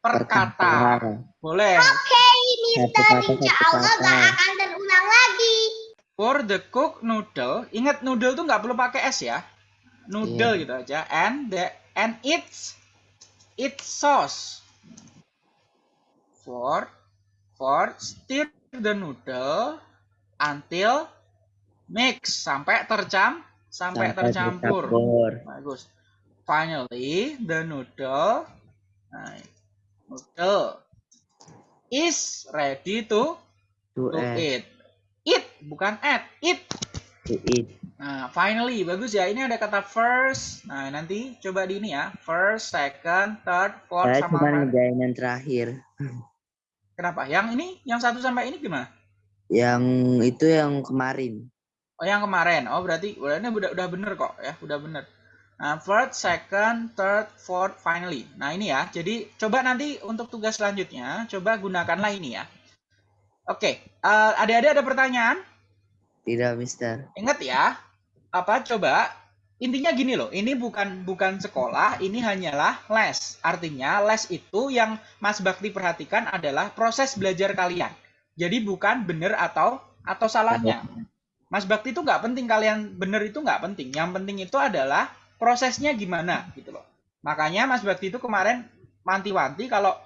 per kata. Boleh. Mister, Satu kata, insya Allah gak akan terulang lagi. For the cook noodle, ingat noodle tuh nggak perlu pakai es ya. Noodle gitu aja. And the and its its sauce. fourth, fourth, stir the noodle until mix sampai tercam sampai, tercampur. tercampur. Bagus. Finally, the noodle, nah, noodle is ready to To to add, eat. Eat bukan add, eat. to eat. Nah, finally bagus ya. Ini ada kata first. Nah, nanti coba di ini ya. First, second, third, fourth Saya sama cuma yang terakhir. Kenapa? Yang ini, yang satu sampai ini gimana? Yang itu yang kemarin. Oh, yang kemarin. Oh, berarti berarti udah udah bener kok ya, udah bener. Nah, first, second, third, fourth, finally. Nah, ini ya. Jadi coba nanti untuk tugas selanjutnya, coba gunakanlah ini ya. Oke, eh, adik-adik ada pertanyaan? Tidak, Mister. Ingat ya, apa coba intinya gini loh, ini bukan bukan sekolah, ini hanyalah les. Artinya les itu yang Mas Bakti perhatikan adalah proses belajar kalian. Jadi bukan benar atau atau salahnya. Mas Bakti itu nggak penting kalian benar itu nggak penting. Yang penting itu adalah prosesnya gimana gitu loh. Makanya Mas Bakti itu kemarin manti-wanti kalau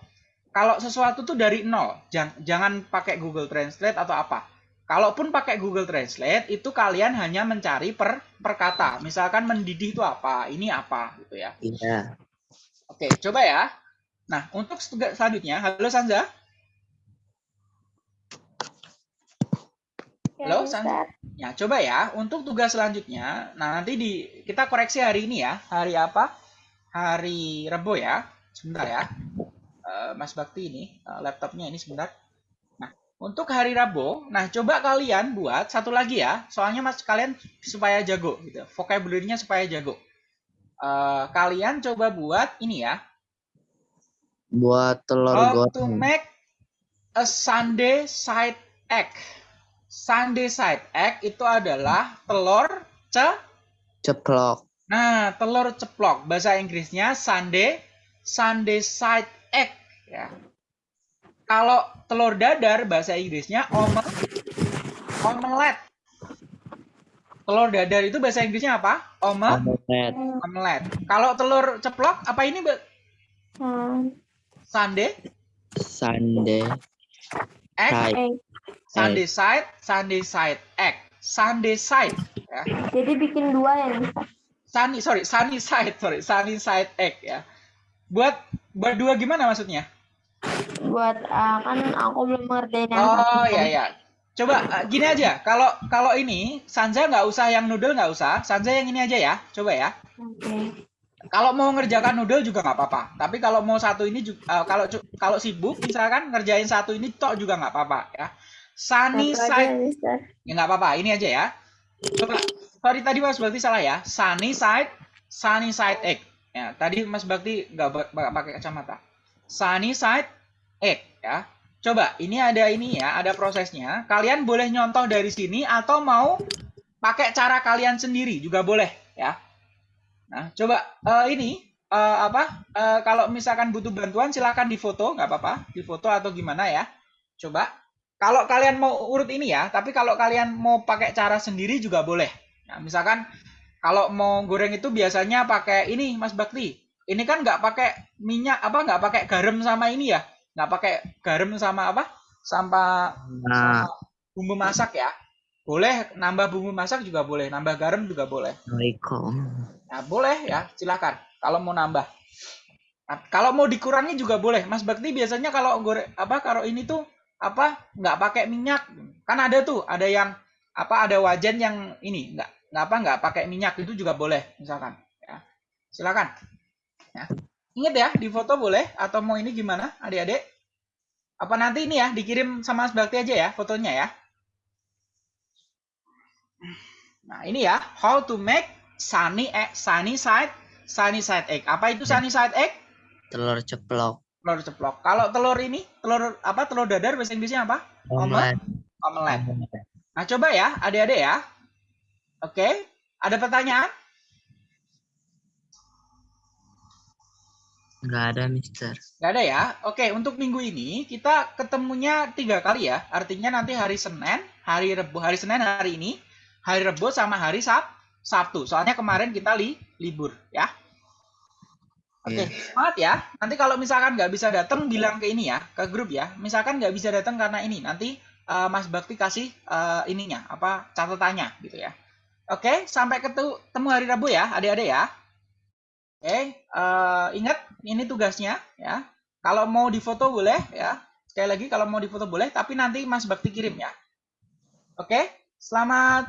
kalau sesuatu tuh dari nol, jangan, jangan pakai Google Translate atau apa. Kalaupun pakai Google Translate, itu kalian hanya mencari per, per kata. Misalkan mendidih itu apa, ini apa, gitu ya. Iya. Oke, coba ya. Nah, untuk tugas selanjutnya, halo Sanza. Ya, Halo, Mister. San- Ya, coba ya. Untuk tugas selanjutnya, nah nanti di kita koreksi hari ini ya. Hari apa? Hari Rebo ya. Sebentar ya. Eh, Mas Bakti ini, eh, laptopnya ini sebentar. Untuk hari Rabu, nah coba kalian buat satu lagi ya. Soalnya Mas kalian supaya jago gitu. Vocabulary-nya supaya jago. Eh, kalian coba buat ini ya. Buat telur How to goreng. make a Sunday side egg. Sunday side egg itu adalah telur ce Ceplok. Nah, telur ceplok bahasa Inggrisnya Sunday Sunday side egg ya. Kalau telur dadar bahasa Inggrisnya omel omelet. Telur dadar itu bahasa Inggrisnya apa? Omel Omelet. omelet. Kalau telur ceplok apa ini Mbak? Hmm. Sunday Sunday. egg, Side. Eh, Sunday side, Sunday side egg. Sunday side ya. jadi bikin dua ya. Sunny, sorry, sunny side, sorry, sunny side egg ya. Buat buat dua gimana maksudnya? Buat ah, kan aku belum ngerjain yang Oh satu. ya ya. Coba eh, gini aja. Kalau kalau ini Sanza nggak usah yang noodle nggak usah. Sanza yang ini aja ya. Coba ya. Oke. Kalau mau ngerjakan noodle juga nggak apa-apa. Tapi kalau mau satu ini juga kalau cu- kalau sibuk misalkan ngerjain satu ini tok juga nggak apa-apa ya. Sunny aja, side ya nggak apa-apa. Ini aja ya. Coba. Sorry tadi Mas Bakti salah ya. Sunny side, sunny side egg. Ya tadi Mas Bakti nggak pakai kacamata. Sunny side egg ya. Coba, ini ada ini ya, ada prosesnya. Kalian boleh nyontoh dari sini atau mau pakai cara kalian sendiri juga boleh ya. Nah, coba eh, ini eh, apa? eh, kalau misalkan butuh bantuan silahkan difoto, nggak apa-apa, difoto atau gimana ya. Coba. Kalau kalian mau urut ini ya, tapi kalau kalian mau pakai cara sendiri juga boleh. Nah, misalkan kalau mau goreng itu biasanya pakai ini, Mas Bakti. Ini kan nggak pakai minyak apa nggak pakai garam sama ini ya? Nggak pakai garam sama apa? Sama Nah, bumbu masak ya. Boleh nambah bumbu masak juga boleh, nambah garam juga boleh. Assalamualaikum. Nah, boleh ya, silakan kalau mau nambah. Nah, kalau mau dikurangi juga boleh. Mas Bakti biasanya kalau goreng apa kalau ini tuh apa nggak pakai minyak. Kan ada tuh, ada yang apa ada wajan yang ini nggak nggak apa nggak pakai minyak itu juga boleh misalkan ya. Silakan. Ya. Ingat ya, di foto boleh atau mau ini gimana adik-adik? Apa nanti ini ya dikirim sama Mas Bakti aja ya fotonya ya. Nah, ini ya, how to make sunny egg, sunny side, sunny side egg. Apa itu sunny side egg? Telur ceplok. Telur ceplok. Kalau telur ini, telur apa? Telur dadar bahasa Inggrisnya apa? Omelet. Omelet. Nah, coba ya, adik-adik ya. Oke, ada pertanyaan? Nggak ada, Mister. Nggak ada ya? Oke, untuk minggu ini kita ketemunya tiga kali ya. Artinya nanti hari Senin, hari Rebu, hari Senin hari ini, hari Rebu sama hari Sab Sabtu. Soalnya kemarin kita li libur ya. Oke, Iya. semangat ya. Nanti kalau misalkan nggak bisa datang, bilang ke ini ya, ke grup ya. Misalkan nggak bisa datang karena ini, nanti eh, Mas Bakti kasih eh, ininya, apa catatannya gitu ya. Oke, sampai ketemu hari Rabu ya, adik-adik ya. Oke, eh, ingat ini tugasnya ya. Kalau mau difoto boleh ya. Sekali lagi kalau mau difoto boleh, tapi nanti Mas Bakti kirim ya. Oke, selamat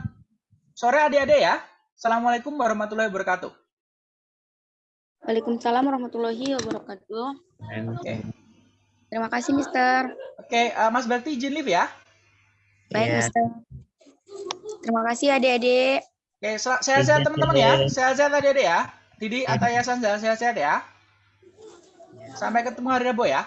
sore adik-adik ya. Assalamualaikum warahmatullahi wabarakatuh. Waalaikumsalam warahmatullahi wabarakatuh. Oke, Terima kasih, Mister. oke, eh, Mas Bakti izin live ya. Baik, Iya. Mister. Terima kasih adik-adik. Oke, sehat-sehat Iya, teman-teman ya. Sehat-sehat adik-adik ya. Didi, Ataya, Sanza, sehat-sehat ya. Sampai ketemu hari Rabu ya.